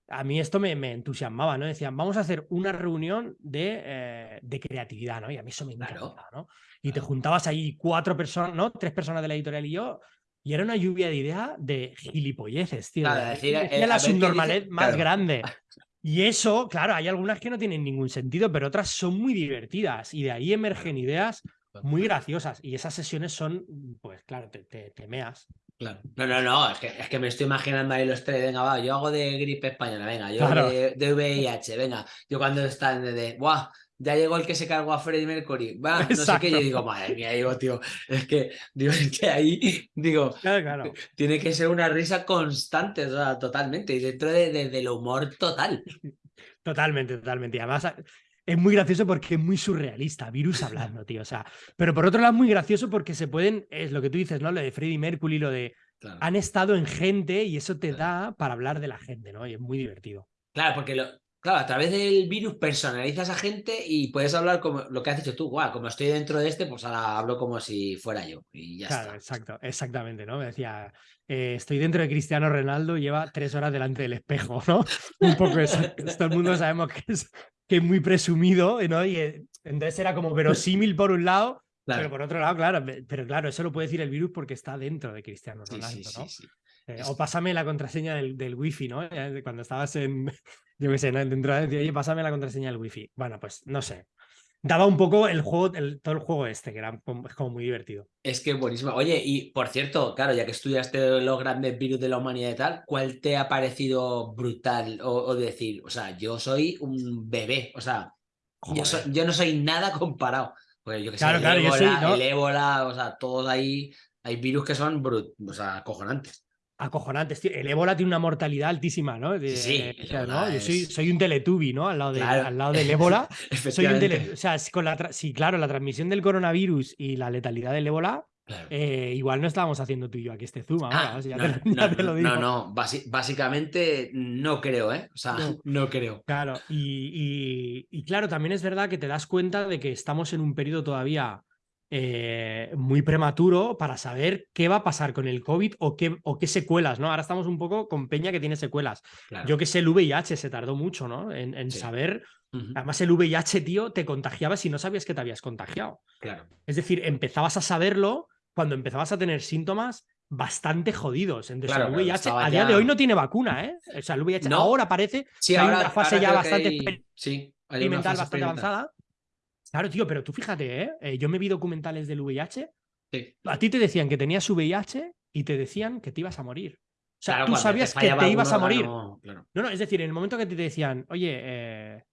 a mí esto me, me entusiasmaba, ¿no? Decían, vamos a hacer una reunión de, eh, de creatividad, ¿no? Y a mí eso me encantaba, ¿no? Y te juntabas ahí cuatro personas, ¿no? Tres personas de la editorial y yo, y era una lluvia de ideas de gilipolleces, tío. Claro, decir, la subnormalidad más grande. Y eso, claro, hay algunas que no tienen ningún sentido, pero otras son muy divertidas y de ahí emergen ideas muy graciosas. Y esas sesiones son, pues claro, te, te, meas. Claro. No, no, no, es que, es que me estoy imaginando ahí los tres, venga, va, yo hago de gripe española, venga, yo de, de, VIH, venga, yo cuando están de, de, ¡buah! Ya llegó el que se cargó a Freddie Mercury, va, no sé qué, yo digo, madre mía, digo, tío, es que, digo, es que ahí, digo, claro, tiene que ser una risa constante, o sea, totalmente, y dentro de, del humor total. Totalmente, totalmente, y además es muy gracioso porque es muy surrealista, virus hablando, tío, o sea, pero por otro lado es muy gracioso porque se pueden, es lo que tú dices, ¿no? Lo de Freddie Mercury, lo de, han estado en gente y eso te da para hablar de la gente, ¿no? Y es muy divertido. Claro, porque lo, Claro, a través del virus personalizas a gente y puedes hablar como lo que has dicho tú, guau, como estoy dentro de este, pues ahora hablo como si fuera yo y ya claro, exacto, exactamente, ¿no? Me decía, eh, estoy dentro de Cristiano Ronaldo, lleva tres horas delante del espejo, ¿no? Un poco eso. Todo el mundo sabemos que es, que es muy presumido, ¿no? Y eh, entonces era como verosímil por un lado, pero por otro lado, claro, pero claro, eso lo puede decir el virus porque está dentro de Cristiano Ronaldo, ¿no? Eh, o pásame la contraseña del, del wifi, ¿no? Cuando estabas en, yo qué sé, ¿no? dentro de oye, pásame la contraseña del wifi. Bueno, pues no sé. Daba un poco el juego, el, todo el juego este, que era como, es como muy divertido. Es que buenísimo. Oye, y por cierto, claro, ya que estudiaste los grandes virus de la humanidad y tal, ¿cuál te ha parecido brutal o, decir, o sea, yo soy un bebé, o sea, yo, no soy nada comparado. Pues yo que sé, el, ébola, el ébola, o sea, todos ahí, hay virus que son brut, o sea, acojonantes acojonantes, tío. El ébola tiene una mortalidad altísima, ¿no? sí, ¿no? Yo soy, soy, un teletubi, ¿no? Al lado, de, al lado del ébola. soy un tele... O sea, con la sí, claro, la transmisión del coronavirus y la letalidad del ébola, eh, igual no estábamos haciendo tú y yo aquí este zoom. Ah, ya, te, lo digo. No, no, básicamente no creo, ¿eh? O sea, no, creo. Claro, y, y claro, también es verdad que te das cuenta de que estamos en un periodo todavía eh, muy prematuro para saber qué va a pasar con el COVID o qué, o qué secuelas, ¿no? Ahora estamos un poco con Peña que tiene secuelas. Yo que sé, el VIH se tardó mucho, ¿no? En, saber. Además, el VIH, tío, te contagiaba si no sabías que te habías contagiado. Claro. Es decir, empezabas a saberlo cuando empezabas a tener síntomas bastante jodidos. Entonces, el VIH a día de hoy no tiene vacuna, ¿eh? O sea, el VIH ahora parece que hay una fase ya bastante experimental, bastante avanzada. Claro, tío, pero tú fíjate, ¿eh? ¿eh? yo me vi documentales del VIH. A ti te decían que tenías VIH y te decían que te ibas a morir. O sea, tú sabías que te ibas a morir. No, no, es decir, en el momento que te decían, oye, eh,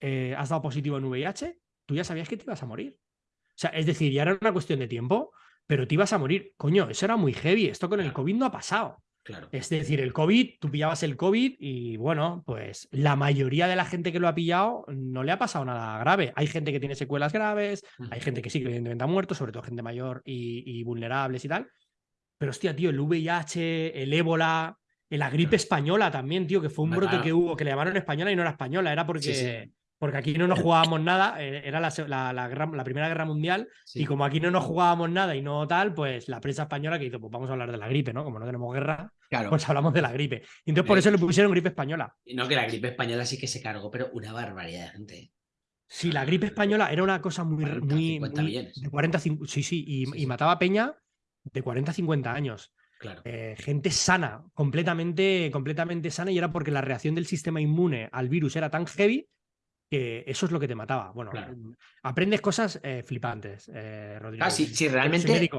eh, has dado positivo en VIH, tú ya sabías que te ibas a morir. O sea, es decir, ya era una cuestión de tiempo, pero te ibas a morir. Coño, eso era muy heavy. Esto con el COVID no ha pasado. Es decir, el COVID, tú pillabas el COVID y bueno, pues la mayoría de la gente que lo ha pillado no le ha pasado nada grave. Hay gente que tiene secuelas graves, hay gente que sí que evidentemente ha muerto, sobre todo gente mayor y, vulnerables y tal. Pero hostia, tío, el VIH, el ébola, la gripe española también, tío, que fue un brote que hubo, que le llamaron española y no era española, era porque porque aquí no nos jugábamos nada, eh, era la, la, Primera Guerra Mundial, y como aquí no nos jugábamos nada y no tal, pues la prensa española que hizo, pues vamos a hablar de la gripe, ¿no? Como no tenemos guerra, pues hablamos de la gripe. Y entonces por eso le pusieron gripe española. No, que la gripe española sí que se cargó, pero una barbaridad de gente. Sí, la gripe española era una cosa muy... 40, muy, 50 millones. De 40, sí, sí, y, mataba a Peña de 40 a 50 años. Claro. Eh, gente sana, completamente, completamente sana, y era porque la reacción del sistema inmune al virus era tan heavy que eso es lo que te mataba. Bueno, mm, aprendes cosas eh, flipantes, eh, Rodrigo. Ah, sí, realmente,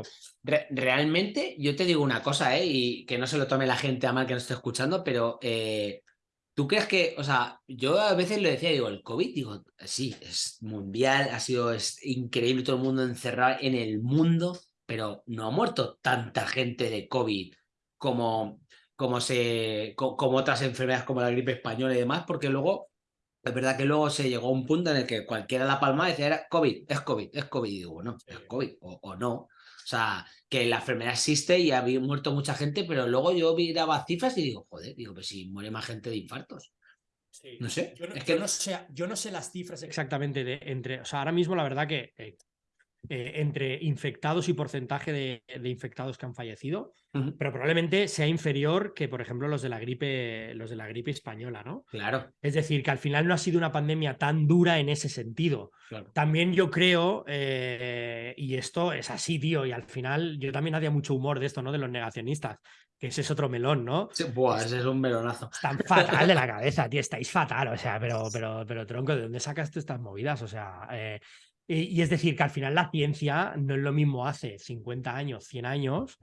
realmente yo te digo una cosa, eh, y que no se lo tome la gente a mal que no esté escuchando, pero ¿Tú crees que, o sea, yo a veces lo decía, digo, el COVID, digo, sí, es mundial, ha sido es increíble todo el mundo encerrado en el mundo, pero no ha muerto tanta gente de COVID como, como, se, como otras enfermedades como la gripe española y demás, porque luego, es verdad que luego se llegó a un punto en el que cualquiera la palma decía, era COVID, es COVID, es COVID, y digo, bueno, es COVID, o, o no. O sea, que la enfermedad existe y ha muerto mucha gente, pero luego yo miraba cifras y digo, joder, digo, pues si muere más gente de infartos. No sé. Yo no, es que... no sé, yo no sé las cifras exactamente de entre. O sea, ahora mismo la verdad que eh, eh, entre infectados y porcentaje de, infectados que han fallecido, pero probablemente sea inferior que, por ejemplo, los de la gripe, los de la gripe española, ¿no? Claro. Es decir, que al final no ha sido una pandemia tan dura en ese sentido. También yo creo, eh, y esto es así, tío, y al final yo también hacía mucho humor de esto, ¿no? De los negacionistas, que ese es otro melón, ¿no? Sí, buah, ese es un melonazo. Están fatal de la cabeza, tío, estáis fatal, o sea, pero, pero, pero tronco, ¿de dónde sacaste estas movidas? O sea, eh, y, es decir, que al final la ciencia no es lo mismo hace 50 años, 100 años,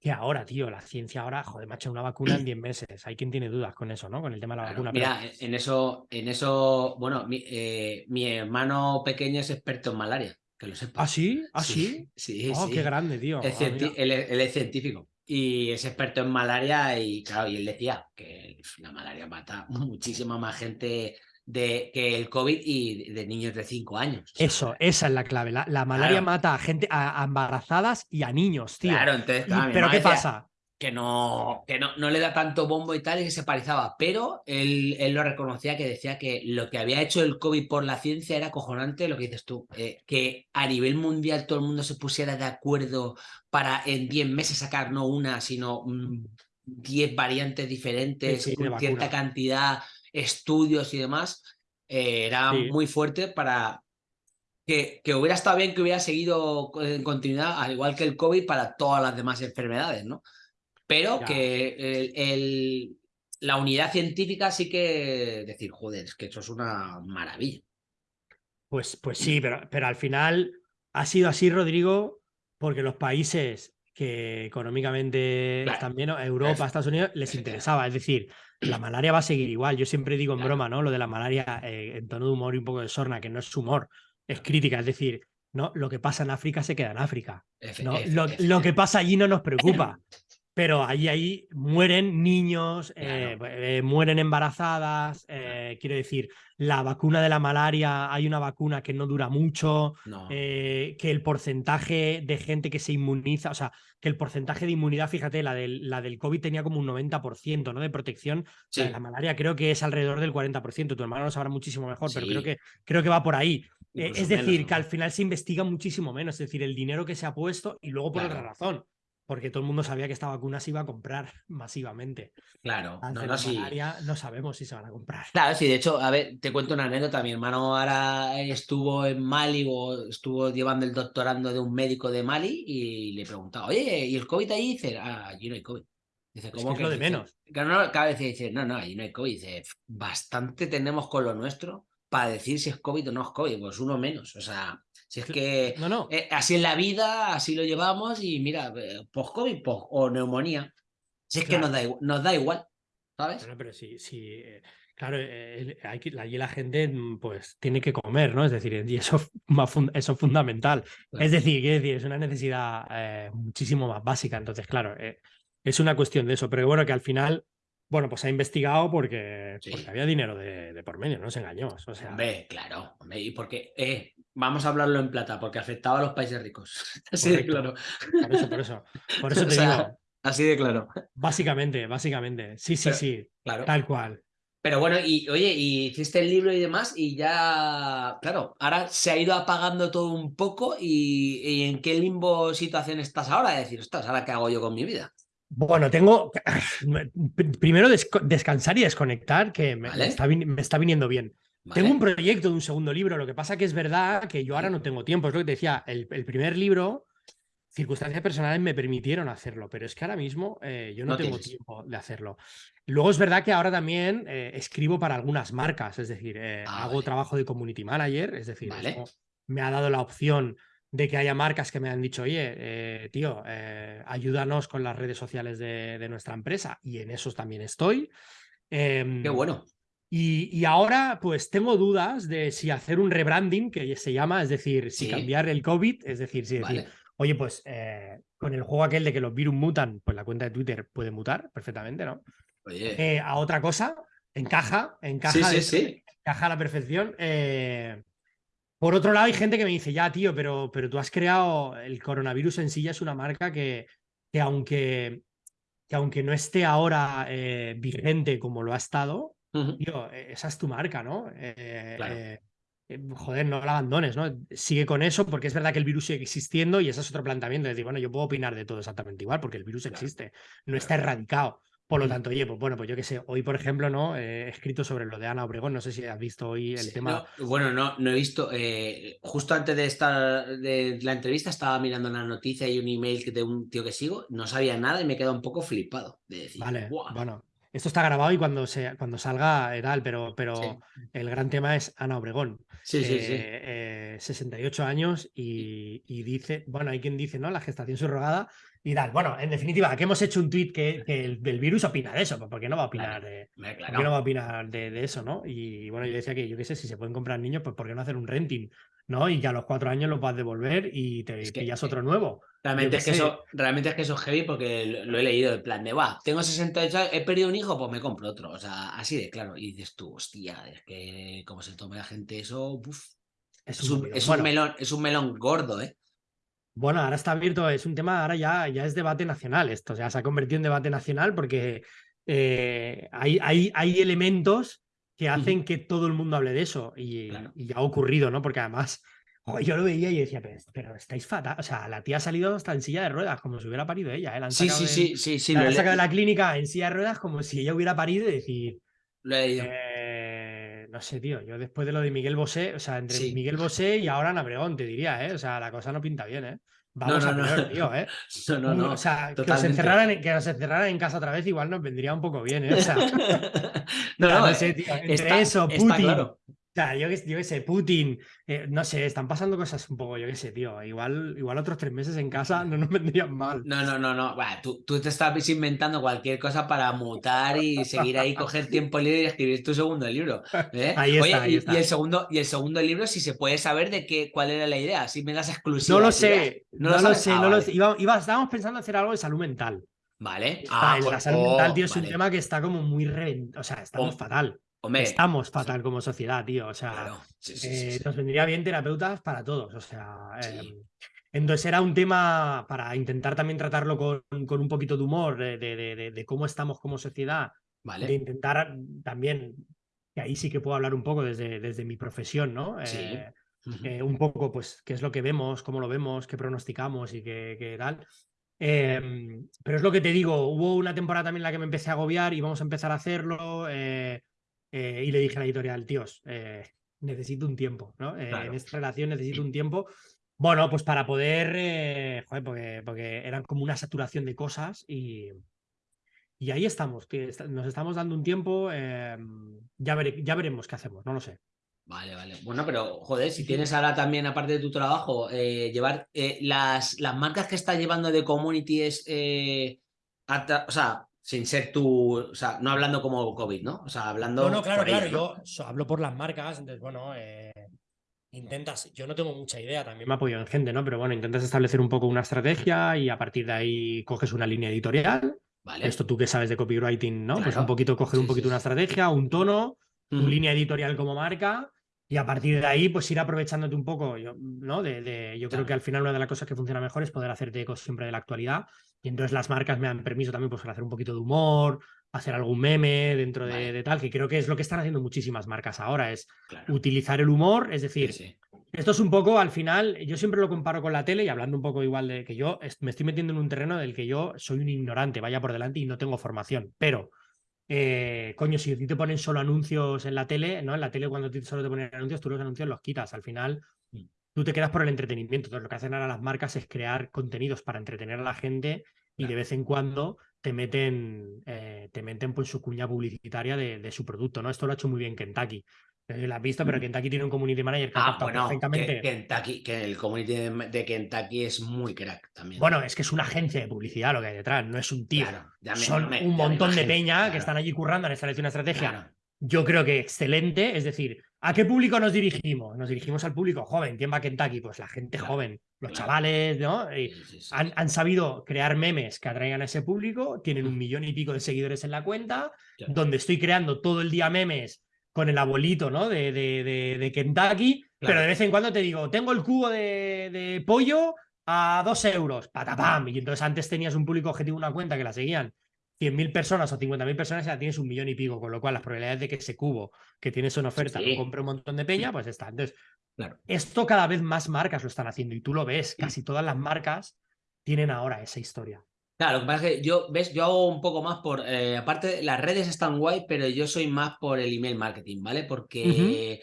que ahora, tío. La ciencia ahora, joder, macho, una vacuna en 10 meses. Hay quien tiene dudas con eso, ¿no? Con el tema de la vacuna. Mira, en eso, en eso, bueno, mi, eh, mi, hermano pequeño es experto en malaria, que lo sepa. ¿Ah, sí? ¿Ah, sí? Sí, oh, qué grande, tío. Ah, él, es científico y es experto en malaria y claro, y él decía que la malaria mata muchísima más gente de que el COVID y de niños de 5 años. Eso, esa es la clave. La, malaria mata a gente, a, embarazadas y a niños, tío. Claro, entonces. Pero ¿qué pasa? Que, no, que no, no, le da tanto bombo y tal y que se parizaba, pero él, él, lo reconocía que decía que lo que había hecho el COVID por la ciencia era cojonante lo que dices tú, eh, que a nivel mundial todo el mundo se pusiera de acuerdo para en 10 meses sacar no una, sino 10 variantes diferentes, con cierta cantidad estudios y demás, eh, era muy fuerte para que, que, hubiera estado bien que hubiera seguido en continuidad, al igual que el COVID, para todas las demás enfermedades, ¿no? Pero que el, la unidad científica sí que decir, joder, es que eso es una maravilla. Pues, pues sí, pero, pero al final ha sido así, Rodrigo, porque los países que económicamente también Europa, Estados Unidos, les interesaba. Es decir, la malaria va a seguir igual. Yo siempre digo en broma, ¿no? Lo de la malaria eh, en tono de humor y un poco de sorna, que no es humor, es crítica. Es decir, no, lo que pasa en África se queda en África. ¿no? lo, que pasa allí no nos preocupa. pero ahí, ahí mueren niños, eh, eh, mueren embarazadas, eh, quiero decir, la vacuna de la malaria, hay una vacuna que no dura mucho, que el porcentaje de gente que se inmuniza, o sea, que el porcentaje de inmunidad, fíjate, la del, la del COVID tenía como un 90%, ¿no? De protección. la malaria creo que es alrededor del 40%, tu hermano lo sabrá muchísimo mejor, pero creo que, creo que va por ahí. es decir, que al final se investiga muchísimo menos, es decir, el dinero que se ha puesto y luego por otra razón porque todo el mundo sabía que esta vacuna se iba a comprar masivamente. Claro, no, no sabemos si se van a comprar. Claro, sí, de hecho, a ver, te cuento una anécdota. Mi hermano ahora estuvo en Mali o estuvo llevando el doctorando de un médico de Mali y le preguntaba, oye, ¿y el COVID ahí? dice, ah, allí no hay COVID. Dice, ¿cómo que, es lo de menos? Claro, cada vez dice, no, no, allí no hay COVID. Dice, bastante tenemos con lo nuestro para decir si es COVID o no es COVID, pues uno menos. O sea, si es que no, no. Eh, así es la vida, así lo llevamos y mira, eh, post-COVID o neumonía. Si es que nos da, nos da igual, ¿sabes? pero sí, sí. Eh, claro, que, allí la gente mm, pues tiene que comer, ¿no? Es decir, y eso, eso es fundamental. Es decir, decir, es una necesidad muchísimo más básica. Entonces, claro, es una cuestión de eso. Pero bueno, que al final bueno, pues ha investigado porque, había dinero de, por medio, no se engañó. O sea... Hombre, claro, y porque, eh, vamos a hablarlo en plata, porque afectaba a los países ricos. Así de claro. Por eso, por eso. Por eso te digo. Así de claro. Básicamente, básicamente. Sí, sí, sí. Claro. Tal cual. Pero bueno, y oye, y hiciste el libro y demás, y ya, claro, ahora se ha ido apagando todo un poco, y, en qué limbo situación estás ahora, de decir, ostras, ¿ahora qué hago yo con mi vida? Bueno, tengo primero descansar y desconectar, que me, está, viniendo bien. Tengo un proyecto de un segundo libro, lo que pasa que es verdad que yo ahora no tengo tiempo, es lo que te decía, el, primer libro, circunstancias personales me permitieron hacerlo, pero es que ahora mismo eh, yo no, tengo tiempo de hacerlo. Luego es verdad que ahora también eh, escribo para algunas marcas, es decir, eh, ah, hago trabajo de community manager, es decir, me ha dado la opción de que haya marcas que me han dicho, oye, eh, tío, eh, ayúdanos con las redes sociales de, nuestra empresa y en esos también estoy. Qué em, bueno. Y, ahora, pues tengo dudas de si hacer un rebranding, que se llama, es decir, si cambiar el COVID, es decir, si decir, oye, pues eh, con el juego aquel de que los virus mutan, pues la cuenta de Twitter puede mutar perfectamente, ¿no? Oye. A otra cosa, encaja, encaja, sí, sí, encaja a la perfección. Eh, por otro lado, hay gente que me dice, ya, tío, pero, pero tú has creado el coronavirus en sí ya es una marca que, que aunque, que aunque no esté ahora vigente como lo ha estado, e, esa es tu marca, ¿no? Eh, eh, eh, joder, no la abandones, ¿no? Sigue con eso porque es verdad que el virus sigue existiendo y ese es otro planteamiento. Es decir, bueno, yo puedo opinar de todo exactamente igual porque el virus existe, no está erradicado. Por lo tanto, oye, pues bueno, pues yo qué sé, hoy por ejemplo, ¿no? he escrito sobre lo de Ana Obregón, no sé si has visto hoy el tema. bueno, no, no he visto. justo antes de estar de la entrevista estaba mirando una noticia y un email de un tío que sigo, no sabía nada y me quedado un poco flipado de decir, vale, bueno, esto está grabado y cuando, se, cuando salga tal, pero, pero el gran tema es Ana Obregón. Sí, sí, sí. 68 eh, años y, dice, bueno, hay quien dice, ¿no? La gestación subrogada y tal. Bueno, en definitiva, que hemos hecho un tuit que, el, virus opina de eso, ¿por qué no va a opinar, de, no va a opinar de, eso, no? Y bueno, yo decía que yo qué sé, si se pueden comprar niños, pues ¿por qué no hacer un renting? ¿no? Y que a los cuatro años los vas a devolver y te pillas otro nuevo. Realmente es, que eso, realmente es que eso es heavy porque lo he leído, en plan de, va, tengo 68 años, he perdido un hijo, pues me compro otro. O sea, así de claro. Y dices tú, hostia, es que como se tome la gente eso, es, un, es, un, melón, es un melón gordo, ¿eh? Bueno, ahora está abierto, es un tema, ahora ya, ya es debate nacional esto, o sea, se ha convertido en debate nacional porque eh, hay, hay, hay elementos que hacen que todo el mundo hable de eso y, ya ha ocurrido, ¿no? Porque además yo lo veía y decía, pero, estáis fatal. O sea, la tía ha salido hasta en silla de ruedas, como si hubiera parido ella. ¿eh? sí, sí, sí, sí, sí, La han sacado de la clínica en silla de ruedas como si ella hubiera parido y decir. Lo he eh, no sé, tío. Yo después de lo de Miguel Bosé, o sea, entre Miguel Bosé y ahora Ana te diría, ¿eh? O sea, la cosa no pinta bien, ¿eh? Vamos no, no, a no. tío, ¿eh? No, no, no. O sea, que nos, encerraran, que nos encerraran en casa otra vez igual nos vendría un poco bien, ¿eh? O sea, no, no, sé, tío. Entre eso, Putin, sea, yo qué sé, Putin, eh, no sé, están pasando cosas un poco, yo qué sé, tío. Igual, igual otros tres meses en casa no nos vendrían mal. No, no, no, no. tú, tú, te estás inventando cualquier cosa para mutar y seguir ahí, coger tiempo libre y escribir tu segundo libro. ¿eh? Ahí está, ahí está. Y, el segundo, y el segundo libro, si se puede saber de qué, cuál era la idea, si me das exclusivas. No lo sé, no, lo, sé, no lo sé. Iba, estábamos pensando hacer algo de salud mental. Vale. Ah, la salud mental, tío, es un tema que está como muy reventado. O sea, estamos fatal. Estamos fatal como sociedad, tío. O sea, eh, nos vendría bien terapeutas para todos. O sea, em, entonces era un tema para intentar también tratarlo con, un poquito de humor, de, cómo estamos como sociedad. Vale. De intentar también, que ahí sí que puedo hablar un poco desde, desde mi profesión, ¿no? Eh, eh, un poco, pues, qué es lo que vemos, cómo lo vemos, qué pronosticamos y qué, tal. Em, pero es lo que te digo, hubo una temporada también en la que me empecé a agobiar y vamos a empezar a hacerlo. Eh, y le dije a la editorial, tíos, eh, necesito un tiempo, ¿no? Eh, en esta relación necesito un tiempo. Bueno, pues para poder, joder, porque, porque eran como una saturación de cosas y, y ahí estamos, que nos estamos dando un tiempo, em, ya, ya veremos qué hacemos, no lo sé. Vale, vale. Bueno, pero joder, si tienes ahora también, aparte de tu trabajo, llevar las, las marcas que estás llevando de community es, o sea, sin ser tú, o sea, no hablando como COVID, ¿no? O sea, hablando. No, no, claro, claro. Yo hablo por las marcas, entonces, bueno, eh, intentas. Yo no tengo mucha idea, también me apoyo en gente, ¿no? Pero bueno, intentas establecer un poco una estrategia y a partir de ahí coges una línea editorial. Vale. Esto tú que sabes de copywriting, ¿no? Pues un poquito coger un poquito una estrategia, un tono, tu línea editorial como marca y a partir de ahí, pues ir aprovechándote un poco, yo, ¿no? De, yo creo que al final una de las cosas que funciona mejor es poder hacerte eco siempre de la actualidad. Y entonces las marcas me dan permiso también pues, para hacer un poquito de humor, hacer algún meme dentro de, tal, que creo que es lo que están haciendo muchísimas marcas ahora, es utilizar el humor, es decir, esto es un poco al final, yo siempre lo comparo con la tele y hablando un poco igual de que yo me estoy metiendo en un terreno del que yo soy un ignorante, vaya por delante y no tengo formación, pero eh, coño, si te ponen solo anuncios en la tele, ¿no? En la tele cuando solo te ponen anuncios, tú los anuncios los quitas. Al final. Tú te quedas por el entretenimiento. Entonces, lo que hacen ahora las marcas es crear contenidos para entretener a la gente y de vez en cuando te meten, eh, te meten pues, su cuña publicitaria de, de, su producto, ¿no? Esto lo ha hecho muy bien Kentucky. La has visto, pero Kentucky tiene un community manager que ah, bueno, perfectamente. Que, Kentucky, que el community de, Kentucky es muy crack también. Bueno, es que es una agencia de publicidad lo que hay detrás, no es un tío. Son un montón de peña que están allí currando, han establecido una estrategia yo creo que excelente. Es decir, ¿a qué público nos dirigimos? Nos dirigimos al público joven. ¿Quién va a Kentucky? Pues la gente joven, los chavales, ¿no? han, sabido crear memes que atraigan a ese público, tienen un millón y pico de seguidores en la cuenta, donde estoy creando todo el día memes con el abuelito, ¿no? De, de, de, Kentucky, pero de vez en cuando te digo, tengo el cubo de, pollo a dos euros, patapam. Y entonces antes tenías un público objetivo, una cuenta que la seguían 100.000 personas o 50.000 personas ya tienes un millón y pico, con lo cual las probabilidades de que ese cubo que tienes en oferta lo compre un montón de peña, pues está. Entonces, claro. esto cada vez más marcas lo están haciendo y tú lo ves, casi todas las marcas tienen ahora esa historia. Claro, lo que pasa es que yo, ves, yo hago un poco más por, eh, aparte, las redes están guay, pero yo soy más por el email marketing, ¿vale? Porque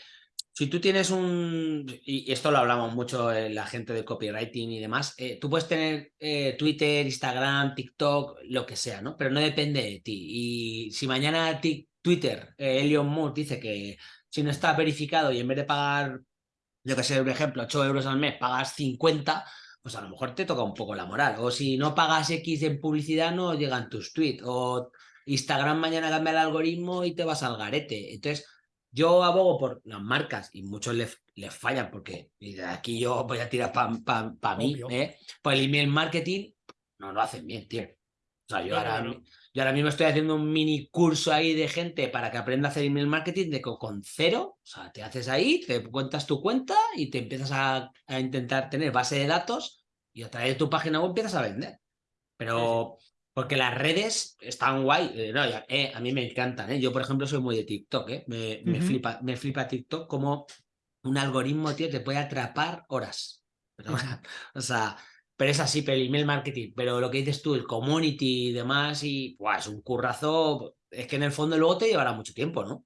si tú tienes un, y esto lo hablamos mucho en la gente de copywriting y demás, eh, tú puedes tener eh, Twitter, Instagram, TikTok, lo que sea, ¿no? Pero no depende de ti. Y si mañana Twitter, eh, Elion Moore dice que si no está verificado y en vez de pagar, yo que sé, por ejemplo, 8 euros al mes, pagas 50, pues a lo mejor te toca un poco la moral. O si no pagas X en publicidad, no llegan tus tweets. O Instagram mañana cambia el algoritmo y te vas al garete. Entonces, yo abogo por las marcas y muchos les, les fallan porque y de aquí yo voy a tirar para pa, mí, ¿eh? Pues el email marketing no lo hacen bien, tío. O sea, yo, ahora, yo ahora mismo estoy haciendo un mini curso ahí de gente para que aprenda a hacer email marketing de con cero. O sea, te haces ahí, te cuentas tu cuenta y te empiezas a, a intentar tener base de datos y a través de tu página web empiezas a vender. Pero porque las redes están guay. Eh, eh, a mí me encantan. ¿eh? Yo, por ejemplo, soy muy de TikTok. ¿eh? Me, flipa, me flipa TikTok como un algoritmo, tío, te puede atrapar horas. Pero, o sea, pero es así, pero el email marketing. Pero lo que dices tú, el community y demás, y es un currazo. Es que en el fondo luego te llevará mucho tiempo, ¿no?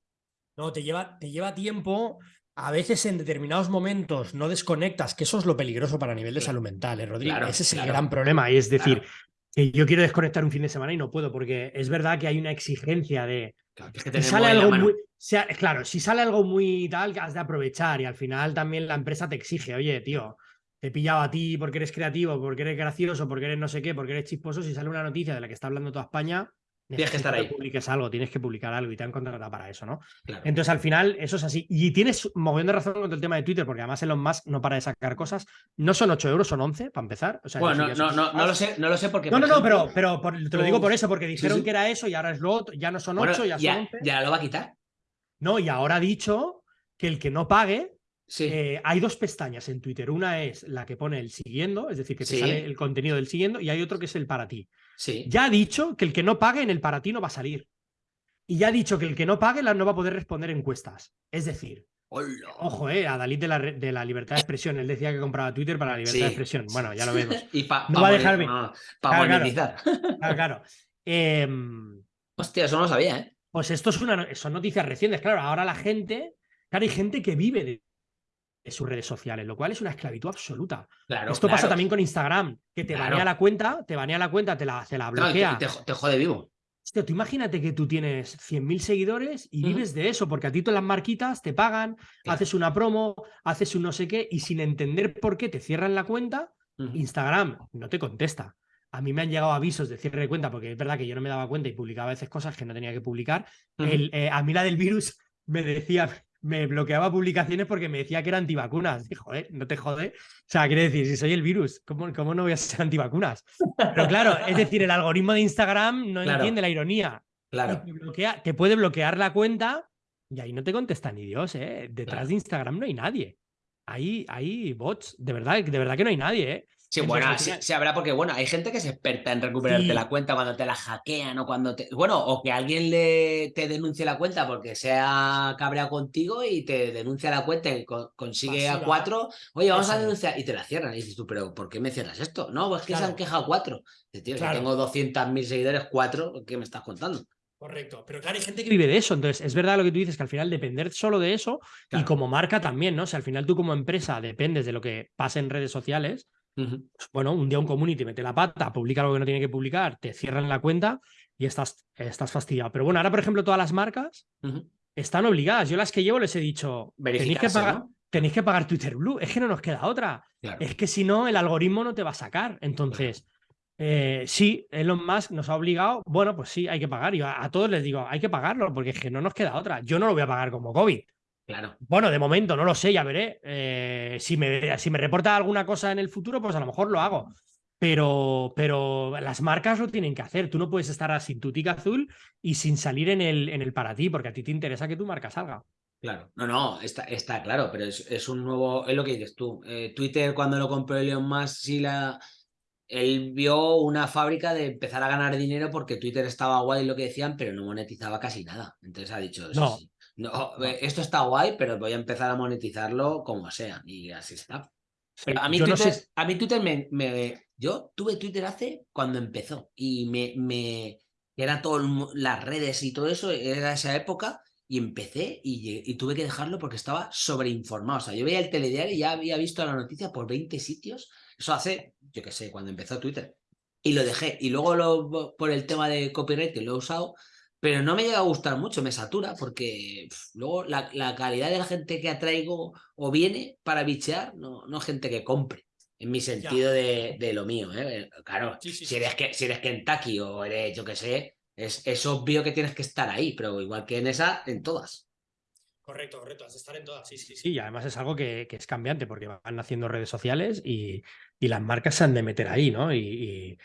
No, te lleva, te lleva tiempo. A veces en determinados momentos no desconectas, que eso es lo peligroso para nivel de salud mental, ¿eh, Rodrigo? Ese es el gran problema. Y es decir, yo quiero desconectar un fin de semana y no puedo, porque es verdad que hay una exigencia de. Claro, que sale algo muy. claro, si sale algo muy tal, has de aprovechar y al final también la empresa te exige, oye, tío, te he pillado a ti porque eres creativo, porque eres gracioso, porque eres no sé qué, porque eres chisposo. Si sale una noticia de la que está hablando toda España, Tienes que estar ahí. publiques algo, tienes que publicar algo y te han contratado para eso, ¿no? Entonces, al final, eso es así. Y tienes moviendo razón con el tema de Twitter, porque además Elon Musk no para de sacar cosas. No son 8 euros, son 11, para empezar. bueno, no, no, no, lo sé, no lo sé porque. No, no, no, pero, pero te lo digo por eso, porque dijeron que era eso y ahora es lo otro, ya no son 8, ya, son 11. Ya lo va a quitar. No, y ahora ha dicho que el que no pague eh, hay dos pestañas en Twitter. Una es la que pone el siguiendo, es decir, que te sale el contenido del siguiendo, y hay otro que es el para ti. Ya ha dicho que el que no pague en el para ti no va a salir. Y ya ha dicho que el que no pague no va a poder responder encuestas. Es decir, ojo, eh, a Dalit de la, de la libertad de expresión. Él decía que compraba Twitter para la libertad de expresión. Bueno, ya lo vemos. y no va a dejar Para monetizar. Claro, claro. Em, Hostia, eso no lo sabía, ¿eh? Pues esto es una, son noticias recientes. Claro, ahora la gente. Claro, hay gente que vive de sus redes sociales, lo cual es una esclavitud absoluta. Esto pasa también con Instagram, que te banea la cuenta, te banea la cuenta, te la, la bloquea. te, jode vivo. Hostia, tú imagínate que tú tienes 100.000 seguidores y vives de eso, porque a ti todas las marquitas te pagan, haces una promo, haces un no sé qué, y sin entender por qué te cierran la cuenta, Instagram no te contesta. A mí me han llegado avisos de cierre de cuenta, porque es verdad que yo no me daba cuenta y publicaba a veces cosas que no tenía que publicar. El, eh, a mí la del virus me decía, me bloqueaba publicaciones porque me decía que era antivacunas. Y, joder, no te jode. O sea, quiere decir, si soy el virus, ¿cómo, cómo no voy a ser antivacunas? Pero claro, es decir, el algoritmo de Instagram no entiende la ironía. Claro. Te, puede bloquear la cuenta y ahí no te contesta ni Dios, ¿eh? Detrás de Instagram no hay nadie. Ahí hay bots, de verdad, de verdad que no hay nadie, ¿eh? Sí, bueno, sí, habrá porque, bueno, hay gente que es experta en recuperarte la cuenta cuando te la hackean o cuando te... Bueno, o que alguien le, te denuncie la cuenta porque sea cabreado contigo y te denuncia la cuenta y consigue a cuatro, oye, vamos a denunciar, y te la cierran. Y dices tú, pero ¿por qué me cierras esto? No, pues que se han quejado cuatro. Tío, si tengo 200.000 seguidores, cuatro, ¿qué me estás contando? Correcto, pero claro, hay gente que vive de eso, entonces es verdad lo que tú dices, que al final depender solo de eso y como marca también, ¿no? O sea, al final tú como empresa dependes de lo que pasa en redes sociales, bueno, un día un community mete la pata, publica algo que no tiene que publicar, te cierran la cuenta y estás, estás fastidiado. Pero bueno, ahora, por ejemplo, todas las marcas están obligadas. Yo las que llevo les he dicho, tenéis que, pagar, tenéis que pagar Twitter Blue. Es que no nos queda otra. Es que si no, el algoritmo no te va a sacar. Entonces, Eh, sí, Elon Musk nos ha obligado, bueno, pues sí, hay que pagar. Y a, todos les digo, hay que pagarlo, porque es que no nos queda otra. Yo no lo voy a pagar como COVID. Claro. Bueno, de momento no lo sé, ya veré. Eh, si, me, si me reporta alguna cosa en el futuro, pues a lo mejor lo hago. Pero, pero las marcas lo tienen que hacer. Tú no puedes estar sin tu tic azul y sin salir en el, en el para ti, porque a ti te interesa que tu marca salga. Claro, no, no, está, está claro, pero es, un nuevo, es lo que dices tú. Eh, Twitter cuando lo compró Elon Musk, sí la, él vio una fábrica de empezar a ganar dinero porque Twitter estaba guay lo que decían, pero no monetizaba casi nada. Entonces ha dicho, no, no, eh, esto está guay, pero voy a empezar a monetizarlo como sea. Y así está. Pero a mí, Twitter, a mí Twitter me, Yo tuve Twitter hace cuando empezó y me... me era todas las redes y todo eso, era esa época y empecé y, tuve que dejarlo porque estaba sobreinformado. O sea, yo veía el telediario y ya había visto la noticia por 20 sitios. Eso hace, yo qué sé, cuando empezó Twitter. Y lo dejé. Y luego lo, por el tema de copyright que lo he usado, pero no me llega a gustar mucho, me satura porque luego la, calidad de la gente que atraigo o viene para bichear, no, no gente que compre. En mi sentido de, lo mío, ¿eh? Claro, Si, eres que, si eres Kentucky o eres, yo qué sé, es, obvio que tienes que estar ahí, pero igual que en esa, en todas. Correcto, correcto, has de estar en todas, sí, sí, sí. Y además es algo que, es cambiante porque van haciendo redes sociales y, las marcas se han de meter ahí, ¿no? Y,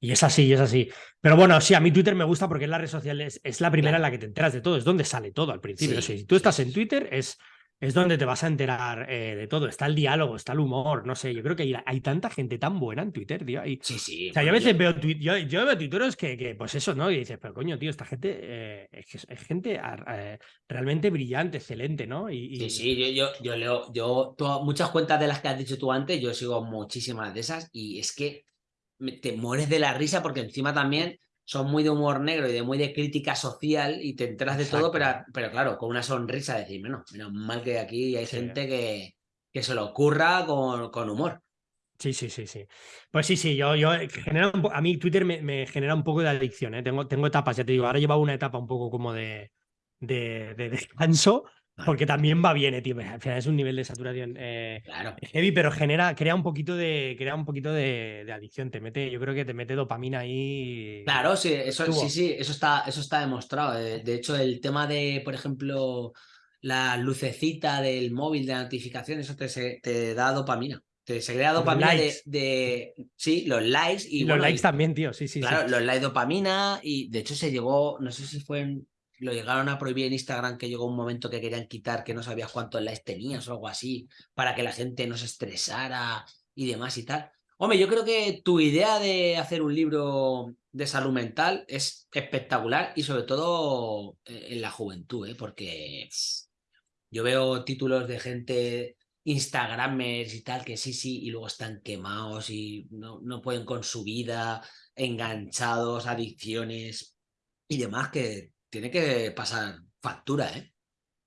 es así, es así. Pero bueno, sí, a mí Twitter me gusta porque es la red social, es, la primera en la que te enteras de todo, es donde sale todo al principio. si tú estás en Twitter, es es donde te vas a enterar eh, de todo. Está el diálogo, está el humor, no sé. Yo creo que hay, tanta gente tan buena en Twitter, tío. sí, sí. O sea, yo a veces veo, yo, yo veo tuiteros que, que, pues eso, ¿no? Y dices, pero coño, tío, esta gente eh, es, gente eh, realmente brillante, excelente, ¿no? Y, Sí, sí, yo, yo, leo, yo, muchas cuentas de las que has dicho tú antes, yo sigo muchísimas de esas y es que te mueres de la risa porque encima también son muy de humor negro y de muy de crítica social y te enteras de todo, pero, pero claro, con una sonrisa decir, menos, menos mal que aquí hay gente que, que se lo ocurra con, con, humor. Sí, sí, sí, sí. Pues sí, sí, yo, yo genera a mí Twitter me, genera un poco de adicción, ¿eh? tengo, tengo etapas, ya te digo, ahora lleva una etapa un poco como de, de, de descanso, porque también va bien, eh, tío. Al final es un nivel de saturación eh, heavy, pero genera, crea un poquito de, crea un poquito de, adicción. Te mete, yo creo que te mete dopamina ahí. Claro, sí, eso, sí, sí, eso está, eso está demostrado. Eh. De hecho, el tema de, por ejemplo, la lucecita del móvil de notificación, eso te, te da dopamina. Te crea dopamina de, Sí, los likes y. los likes también, tío. Sí, sí. Claro, los likes dopamina. Y de hecho se llegó, no sé si fue en lo llegaron a prohibir en Instagram que llegó un momento que querían quitar que no sabías cuántos likes tenías o algo así, para que la gente no se estresara y demás y tal. Hombre, yo creo que tu idea de hacer un libro de salud mental es espectacular y sobre todo eh, en la juventud, ¿eh? porque yo veo títulos de gente, Instagramers y tal, que sí, sí, y luego están quemados y no, no pueden con su vida, enganchados, adicciones y demás, que tiene que pasar factura, ¿eh?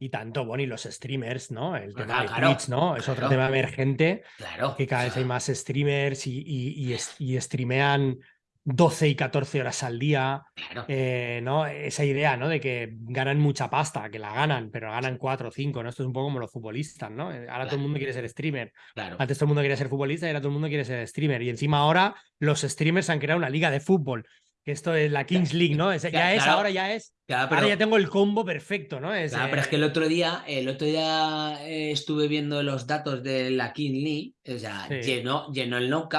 Y tanto, bueno, y los streamers, ¿no? El tema de Twitch, ¿no? Es otro tema emergente. Claro. Que cada vez hay más streamers y, y, streamean 12 y 14 horas al día. Claro. Eh, ¿no? Esa idea, ¿no? De que ganan mucha pasta, que la ganan, pero ganan 4 o 5, ¿no? Esto es un poco como los futbolistas, ¿no? Ahora todo el mundo quiere ser streamer. Claro. Antes todo el mundo quería ser futbolista y ahora todo el mundo quiere ser streamer. Y encima ahora los streamers han creado una liga de fútbol esto es la Kings League, ¿no? ya es, ahora ya es. ahora ya tengo el combo perfecto, ¿no? Es, claro, pero es que el otro día, el otro día eh, estuve viendo los datos de la Kings League, o sea, llenó, llenó el no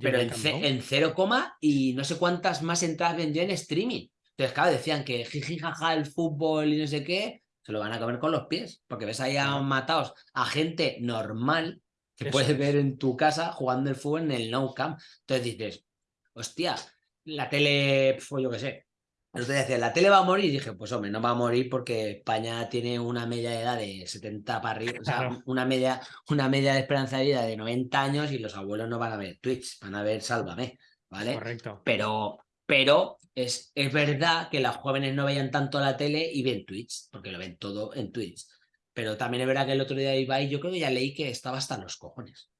pero en, en, cero coma y no sé cuántas más entradas vendió en streaming. Entonces, claro, decían que jiji, jaja, el fútbol y no sé qué, se lo van a comer con los pies, porque ves ahí a matados a gente normal que puedes ver en tu casa jugando el fútbol en el no camp. Entonces dices, hostia, la tele, pues yo qué sé. Decía, la tele va a morir. Y dije, pues hombre, no va a morir porque España tiene una media de edad de 70 para arriba, o sea, una media, una media de esperanza de vida de 90 años y los abuelos no van a ver Twitch, van a ver Sálvame, ¿vale? Correcto. Pero, pero es, es verdad que los jóvenes no veían tanto la tele y ven Twitch, porque lo ven todo en Twitch. Pero también es verdad que el otro día iba y yo creo que ya leí que estaba hasta los cojones.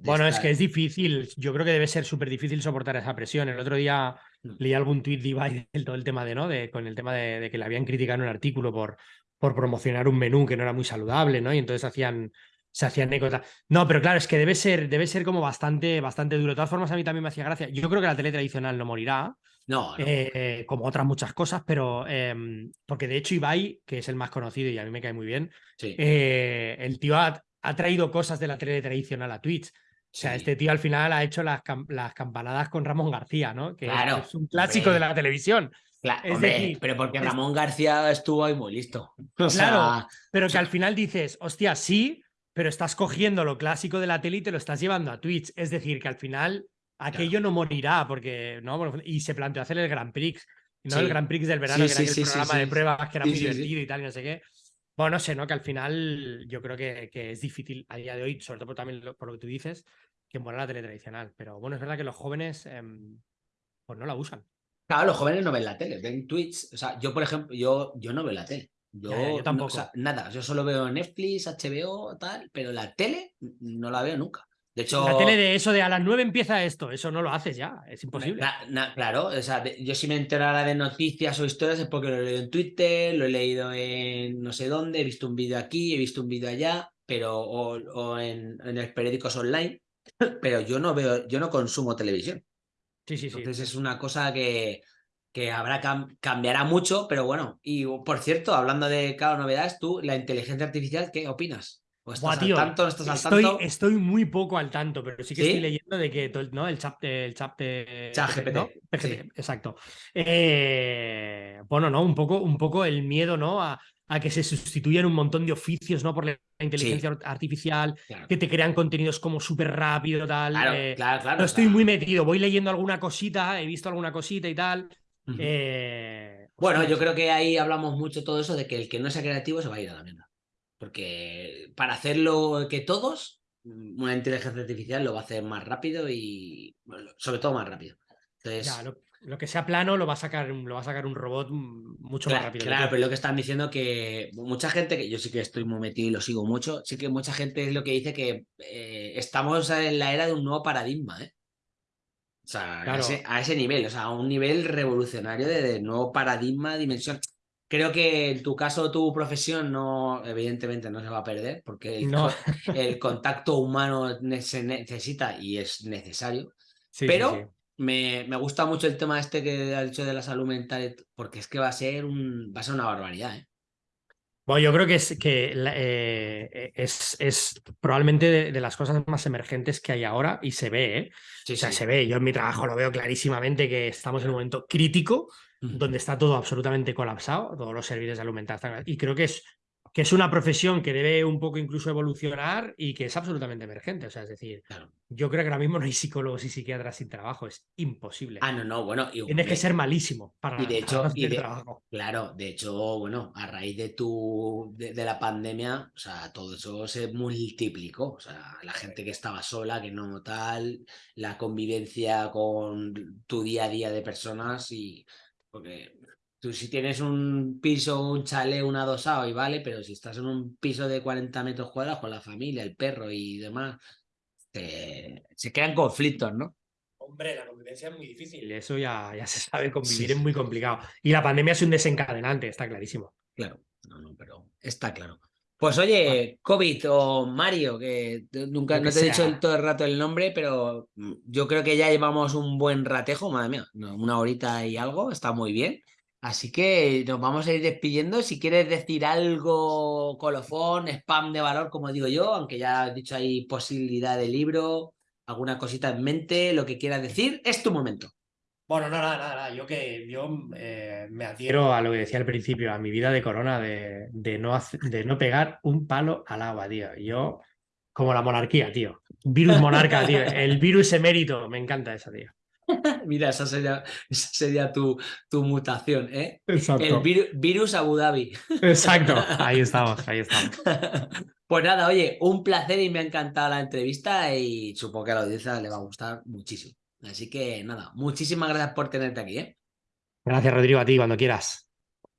Bueno, es que es difícil. Yo creo que debe ser súper difícil soportar esa presión. El otro día mm. leí algún tuit de Ibai del todo el tema de, ¿no? De, con el tema de, que le habían criticado en un artículo por, por promocionar un menú que no era muy saludable, ¿no? Y entonces hacían, se hacían eco. No, pero claro, es que debe ser, debe ser como bastante, bastante duro. De todas formas, a mí también me hacía gracia. Yo creo que la tele tradicional no morirá. No, eh, como otras muchas cosas, pero em, porque de hecho Ibai, que es el más conocido y a mí me cae muy bien, eh, el tío ha, traído cosas de la tele tradicional a Twitch. O sea, este tío al final ha hecho las, las campanadas con Ramón García, ¿no? Que es, un clásico de la televisión. Claro, pero porque Ramón García estuvo ahí muy listo. claro, pero que al final dices, hostia, sí, pero estás cogiendo lo clásico de la tele y te lo estás llevando a Twitch. Es decir, que al final aquello no morirá, porque, ¿no? Y se planteó hacer el Grand Prix, ¿no? El Grand Prix del verano, que era el programa de pruebas que era muy divertido y tal, y no sé qué. Bueno, no sé, ¿no? Que al final yo creo que, que, es difícil a día de hoy, sobre todo también por lo que tú dices, que muera la tele tradicional. Pero bueno, es verdad que los jóvenes em, pues no la usan. Claro, los jóvenes no ven la tele, ven Twitch. O sea, yo, por ejemplo, yo, yo no veo la tele. Yo, tampoco. nada, yo solo veo Netflix, HBO, tal, pero la tele no la veo nunca. De hecho, la tele de eso de a las 9 empieza esto, eso no lo haces ya, es imposible. claro, o sea, yo si me enterara de noticias o historias es porque lo he leído en Twitter, lo he leído en no sé dónde, he visto un vídeo aquí, he visto un vídeo allá, pero o, en, en los periódicos online, pero yo no veo, yo no consumo televisión. Sí, sí, sí. Entonces es una cosa que, que habrá cambiará mucho, pero bueno. Y por cierto, hablando de, claro, novedades, tú, la inteligencia artificial, ¿qué opinas? Estás al tanto, no estás al estoy, tanto? Estoy muy poco al tanto, pero sí que estoy leyendo de que ¿no? el chat, el chat de GPT, exacto. Eh, bueno, no, un poco, un poco el miedo, ¿no? A, a que se sustituyan un montón de oficios, ¿no? Por la inteligencia artificial, que te crean contenidos como súper rápido, tal. Claro, eh, claro, claro. No estoy muy metido, voy leyendo alguna cosita, he visto alguna cosita y tal. Eh, bueno, yo creo que ahí hablamos mucho todo eso de que el que no sea creativo se va a ir a la mierda. Porque para hacerlo que todos, mm, una inteligencia artificial lo va a hacer más rápido y sobre todo más rápido. Entonces, lo, que sea plano lo va a sacar, lo va a sacar un robot mucho más rápido. Claro, pero lo que están diciendo que mucha gente, que yo sí que estoy muy metido y lo sigo mucho, sí que mucha gente es lo que dice que eh, estamos en la era de un nuevo paradigma, ¿eh? O sea, a, ese, nivel, o sea, a un nivel revolucionario de, nuevo paradigma, dimensión. Creo que en tu caso, tu profesión no, evidentemente no se va a perder, porque el, el contacto humano se necesita y es necesario. pero Me, me, gusta mucho el tema este que ha dicho de la salud mental, porque es que va a ser un, va a ser una barbaridad, ¿eh? Bueno, yo creo que es que eh, es, es, probablemente de, las cosas más emergentes que hay ahora y se ve, ¿eh? o sea, se ve. Yo en mi trabajo lo veo clarísimamente que estamos en un momento crítico donde está todo absolutamente colapsado, todos los servicios de salud mental. Y creo que es que es una profesión que debe un poco incluso evolucionar y que es absolutamente emergente. O sea, es decir, yo creo que ahora mismo no hay psicólogos y psiquiatras sin trabajo, es imposible. Ah, no, no, bueno. Tienes que ser malísimo para, y de hecho, y trabajo. Claro, de hecho, bueno, a raíz de tu de, la pandemia, o sea, todo eso se multiplicó. O sea, la gente que estaba sola, que no tal, la convivencia con tu día a día de personas y porque Tú si tienes un piso, un chalet, un adosado y vale, pero si estás en un piso de 40 metros cuadrados con la familia, el perro y demás, se crean conflictos, ¿no? Hombre, la convivencia es muy difícil. Eso ya, ya se sabe, convivir es muy complicado. Y la pandemia es un desencadenante, está clarísimo. Claro, no, no, pero está claro. Pues oye, COVID o Mario, que nunca no te he dicho todo el rato el nombre, pero yo creo que ya llevamos un buen ratejo, madre mía, una horita y algo, está muy bien. Así que nos vamos a ir despidiendo. Si quieres decir algo, colofón, spam de valor, como digo yo, aunque ya has dicho ahí posibilidad de libro, alguna cosita en mente, lo que quieras decir, es tu momento. Bueno, nada, nada, nada. Yo que yo eh, me adhiero a lo que decía al principio, a mi vida de corona, de, de, no, de no pegar un palo al agua, tío. Yo, como la monarquía, tío. Virus monarca, tío. El virus emérito, me encanta esa, tío. Mira, esa sería, esa sería tu, tu mutación, ¿eh? El virus Abu Dhabi. Exacto, ahí estamos, ahí estamos. Pues nada, oye, un placer y me ha encantado la entrevista y supongo que a la audiencia le va a gustar muchísimo. Así que nada, muchísimas gracias por tenerte aquí, ¿eh? Gracias, Rodrigo, a ti, cuando quieras.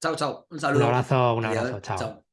Chao, chao. Un saludo. Un abrazo, un abrazo. chao.